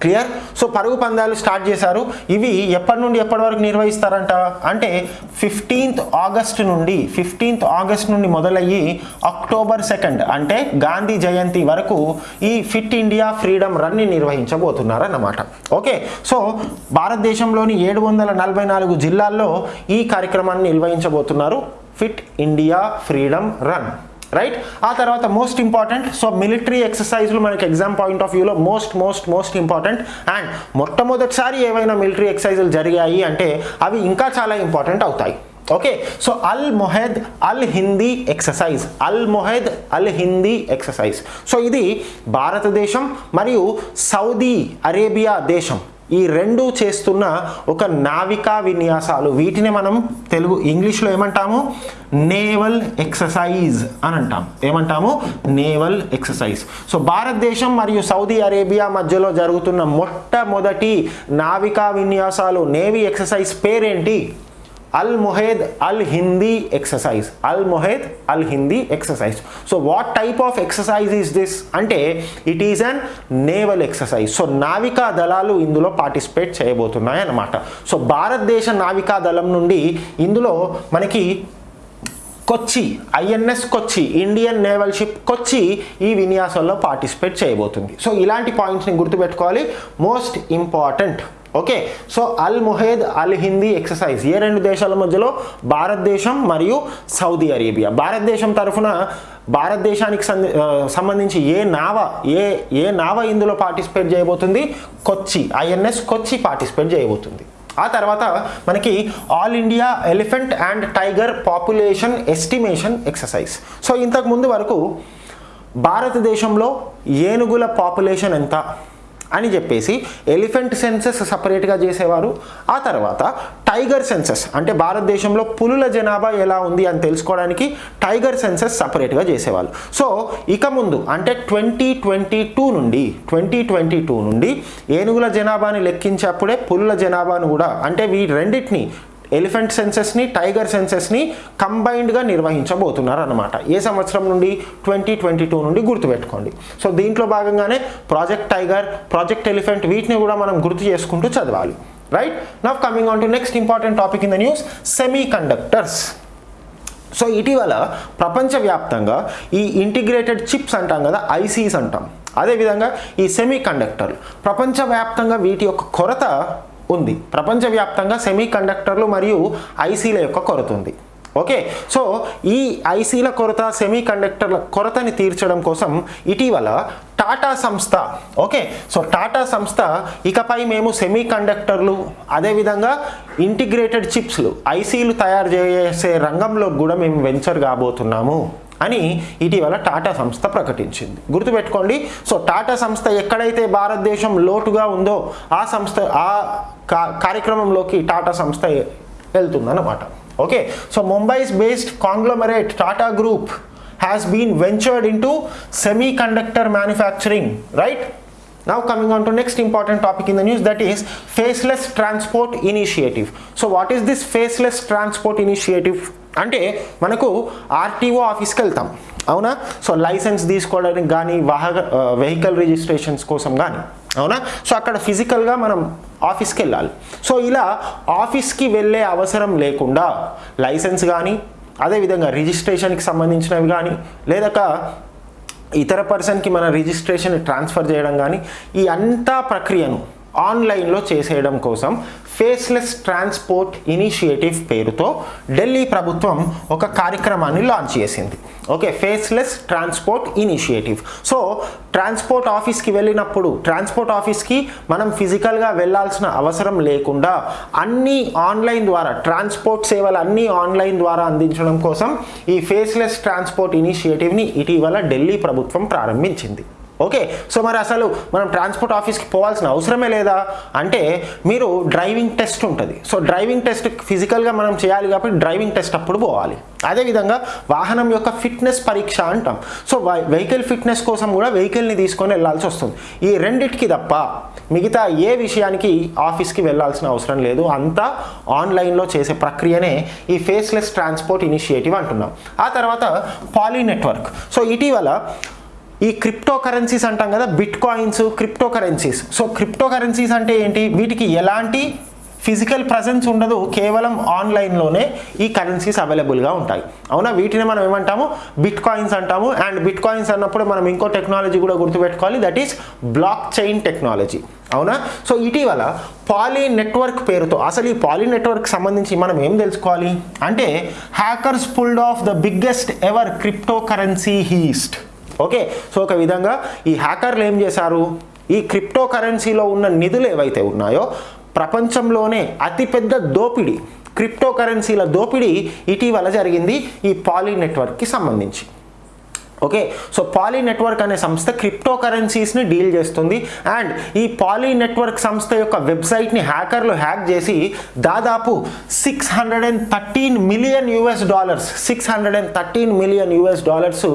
క్లియర్? సో పరుగు పందాలు స్టార్ట్ చేశారు. ఇవి ఎప్పటి నుండి ఎప్పటి వరకు నిర్వహిస్తారంట? అంటే ఫిఫ్టీన్త్ ఆగస్ట్ నుండి ఫిఫ్టీన్త్ ఆగస్ట్ నుండి మొదలయ్యి అక్టోబర్ సెకండ్ అంటే గాంధీ జయంతి వరకు ఈ ఫిట్ ఇండియా ఫ్రీడమ్ రన్ని నిర్వహించబోతున్నారన్నమాట. ఓకే? సో భారతదేశంలోని ఏడు వందల నలభై నాలుగు జిల్లాల్లో ఈ కార్యక్రమాన్ని నిర్వహించబోతున్నారు. Fit India freedom run. Right ఆ తర్వాత మోస్ట్ ఇంపార్టెంట్ సో మిలిటరీ ఎక్సర్సైజ్లు మనకి ఎగ్జామ్ పాయింట్ ఆఫ్ వ్యూలో most most most important and మొట్టమొదటిసారి ఏవైనా మిలిటరీ ఎక్సర్సైజులు జరిగాయి అంటే అవి ఇంకా చాలా ఇంపార్టెంట్ అవుతాయి. Okay so Al Mohed Al Hindi exercise Al Mohed Al Hindi exercise so ఇది భారతదేశం మరియు సౌదీ అరేబియా దేశం. ఈ రెండు చేస్తున్న ఒక నావికా విన్యాసాలు. వీటిని మనం తెలుగు ఇంగ్లీష్లో ఏమంటాము? నేవల్ ఎక్సర్సైజ్ అని అంటాం. ఏమంటాము? Naval exercise. సో భారతదేశం మరియు సౌదీ అరేబియా మధ్యలో జరుగుతున్న మొట్టమొదటి నావికా విన్యాసాలు నేవీ ఎక్సర్సైజ్ పేరేంటి? Al Mohed Al Hindi exercise Al Mohed Al Hindi exercise so what type of exercise is this అంటే it is an naval exercise so నావికా దళాలు ఇందులో పార్టిసిపేట్ చేయబోతున్నాయి అన్నమాట. సో భారతదేశ నావికా దళం నుండి ఇందులో మనకి Kochi INS Kochi Indian naval ship Kochi ఈ విన్యాసంలో పార్టిసిపేట్ చేయబోతుంది. సో ఇలాంటి పాయింట్స్ని గుర్తుపెట్టుకోవాలి. Most important okay so Al Mohed Al Hindi exercise ఏ రెండు దేశాల మధ్యలో భారతదేశం మరియు సౌదీ అరేబియా. భారతదేశం తరఫున భారతదేశానికి సంబంధించి ఏ నావ ఏ ఏ నావ ఇందులో పార్టిసిపేట్ చేయబోతుంది? కొచ్చి ఐఎన్ఎస్ కొచ్చి పార్టిసిపేట్ చేయబోతుంది. ఆ తర్వాత మనకి all India elephant and tiger population estimation exercise. So ఇంతకు ముందు వరకు భారతదేశంలో ఏనుగుల పాపులేషన్ ఎంత? అని చెప్పేసి ఎలిఫెంట్ సెన్సెస్ సపరేట్గా చేసేవారు. ఆ తర్వాత టైగర్ సెన్సెస్ అంటే భారతదేశంలో పులుల జనాభా ఎలా ఉంది అని తెలుసుకోవడానికి టైగర్ సెన్సెస్ సపరేట్గా చేసేవాళ్ళు. సో ఇక ముందు అంటే ట్వంటీ ట్వంటీ టూ నుండి ట్వంటీ ట్వంటీ టూ నుండి ఏనుగుల జనాభాని లెక్కించేప్పుడే పులుల జనాభాను కూడా అంటే వీ రెండింటిని ఎలిఫెంట్ సెన్సెస్ని టైగర్ సెన్సెస్ని కంబైన్డ్గా నిర్వహించబోతున్నారు అనమాట ఏ సంవత్సరం నుండి? ట్వంటీ ట్వంటీ టూ నుండి గుర్తుపెట్టుకోండి. సో దీంట్లో భాగంగానే ప్రాజెక్ట్ టైగర్ ప్రాజెక్ట్ ఎలిఫెంట్ వీటిని కూడా మనం గుర్తు చేసుకుంటూ చదవాలి. Right now coming on to next important topic in the news semiconductors so ఇటీవల ప్రపంచవ్యాప్తంగా ఈ ఇంటిగ్రేటెడ్ చిప్స్ అంటాం కదా ఐసీస్ అంటాం. అదేవిధంగా ఈ సెమీ కండక్టర్లు ప్రపంచవ్యాప్తంగా వీటి యొక్క కొరత ఉంది. ప్రపంచవ్యాప్తంగా సెమీ కండక్టర్లు మరియు ఐసీల యొక్క కొరత ఉంది. ఓకే? సో ఈ ఐసీల కొరత సెమీ కండక్టర్ల కొరతని తీర్చడం కోసం ఇటీవల టాటా సంస్థ ఓకే? సో టాటా సంస్థ ఇకపై మేము సెమీ కండక్టర్లు అదేవిధంగా ఇంటిగ్రేటెడ్ చిప్స్లు ఐసీలు తయారు చేసే రంగంలో కూడా మేము వెంచర్ కాబోతున్నాము. అని ఇటీవల టాటా సంస్థ ప్రకటించింది. గుర్తుపెట్టుకోండి సో టాటా సంస్థ ఎక్కడైతే భారతదేశం లోటుగా ఉందో ఆ సంస్థ ఆ కార్యక్రమంలోకి టాటా సంస్థ వెళ్తుందన్నమాట. Okay? So Mumbai's based conglomerate Tata group has been ventured into semiconductor manufacturing right Now coming on to next important topic in the news that is faceless transport initiative. So what is this faceless transport initiative? అంటే మనకు RTO ఆఫీస్కి వెళ్తాం. అవునా? So licence తీసుకోవడానికి కానీ వాహ vehicle registrations కోసం కానీ అవునా? సో అక్కడ ఫిజికల్గా మనం ఆఫీస్కి వెళ్ళాలి. సో ఇలా ఆఫీస్కి వెళ్ళే అవసరం లేకుండా లైసెన్స్ కానీ అదేవిధంగా రిజిస్ట్రేషన్కి సంబంధించినవి కానీ లేదా ఇతర పర్సన్కి మన రిజిస్ట్రేషన్ ట్రాన్స్ఫర్ చేయడం కానీ ఈ అంతా ప్రక్రియను ఆన్లైన్లో చేసేయడం కోసం ఫేస్లెస్ ట్రాన్స్పోర్ట్ ఇనిషియేటివ్ పేరుతో ఢిల్లీ ప్రభుత్వం ఒక కార్యక్రమాన్ని లాంచ్ చేసింది. Okay faceless transport initiative so transport ఆఫీస్కి వెళ్ళినప్పుడు ట్రాన్స్పోర్ట్ ఆఫీస్కి మనం ఫిజికల్గా వెళ్ళాల్సిన అవసరం లేకుండా అన్ని ఆన్లైన్ ద్వారా ట్రాన్స్పోర్ట్ సేవలు అన్నీ ఆన్లైన్ ద్వారా అందించడం కోసం ఈ ఫేస్లెస్ ట్రాన్స్పోర్ట్ ఇనిషియేటివ్ని ఇటీవల ఢిల్లీ ప్రభుత్వం ప్రారంభించింది. ఓకే సో మరి అసలు మనం ట్రాన్స్పోర్ట్ ఆఫీస్కి పోవాల్సిన అవసరమే లేదా? అంటే మీరు డ్రైవింగ్ టెస్ట్ ఉంటుంది. సో డ్రైవింగ్ టెస్ట్ ఫిజికల్గా మనం చేయాలి కాబట్టి డ్రైవింగ్ టెస్ట్ అప్పుడు పోవాలి. అదేవిధంగా వాహనం యొక్క ఫిట్నెస్ పరీక్ష అంటాం. సో వెహికల్ ఫిట్నెస్ కోసం కూడా వెహికల్ని తీసుకొని వెళ్ళాల్సి వస్తుంది. ఈ రెండిటికి తప్ప మిగతా ఏ విషయానికి ఆఫీస్కి వెళ్ళాల్సిన అవసరం లేదు. అంతా ఆన్లైన్లో చేసే ప్రక్రియనే ఈ ఫేస్లెస్ ట్రాన్స్పోర్ట్ ఇనిషియేటివ్ అంటున్నాం. ఆ తర్వాత పాలీ నెట్వర్క్. సో ఇటీవల ఈ క్రిప్టో కరెన్సీస్ అంటాం కదా bitcoins cryptocurrencies so cryptocurrencies అంటే ఏంటి? వీటికి ఎలాంటి ఫిజికల్ ప్రజెన్స్ ఉండదు కేవలం ఆన్లైన్లోనే ఈ కరెన్సీస్ అవైలబుల్గా ఉంటాయి. అవునా? వీటిని మనం ఏమంటాము? బిట్ కాయిన్స్ అంటాము. అండ్ బిట్ కాయిన్స్ అన్నప్పుడు మనం ఇంకో టెక్నాలజీ కూడా గుర్తుపెట్టుకోవాలి that is block chain technology అవునా? సో ఇటీవల పాలీ నెట్వర్క్ పేరుతో అసలు ఈ పాలీ నెట్వర్క్ సంబంధించి మనం ఏం తెలుసుకోవాలి? అంటే hackers pulled off the biggest ever cryptocurrency heist okay so ఒక విధంగా ఈ హ్యాకర్లు ఏం చేశారు? ఈ క్రిప్టో కరెన్సీలో ఉన్న నిధులు ఏవైతే ఉన్నాయో ప్రపంచంలోనే అతిపెద్ద దోపిడీ క్రిప్టో కరెన్సీల దోపిడీ ఇటీవల జరిగింది ఈ పాలీ నెట్వర్క్కి సంబంధించి. ఓకే సో పాలీ నెట్వర్క్ అనే సంస్థ క్రిప్టో కరెన్సీస్ని డీల్ చేస్తుంది. అండ్ ఈ పాలీ నెట్వర్క్ సంస్థ యొక్క వెబ్సైట్ని హ్యాకర్లు హ్యాక్ చేసి దాదాపు six hundred and thirteen million US dollars six hundred and thirteen million US dollars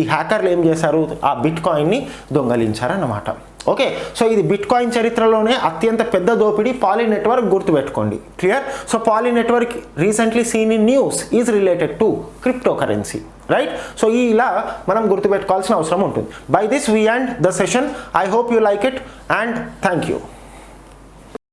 ఈ హ్యాకర్లు ఏం చేశారు? ఆ బిట్ కాయిన్ని దొంగలించారన్నమాట. ఓకే సో ఇది బిట్ కాయిన్ చరిత్రలోనే అత్యంత పెద్ద దోపిడీ పాలీ నెట్వర్క్ గుర్తుపెట్టుకోండి. Clear so Poly Network recently seen in news is related to cryptocurrency right so ఈ ఇలా మనం గుర్తుపెట్టుకోవాల్సిన అవసరం ఉంటుంది. By this we end the session I hope you like it and thank you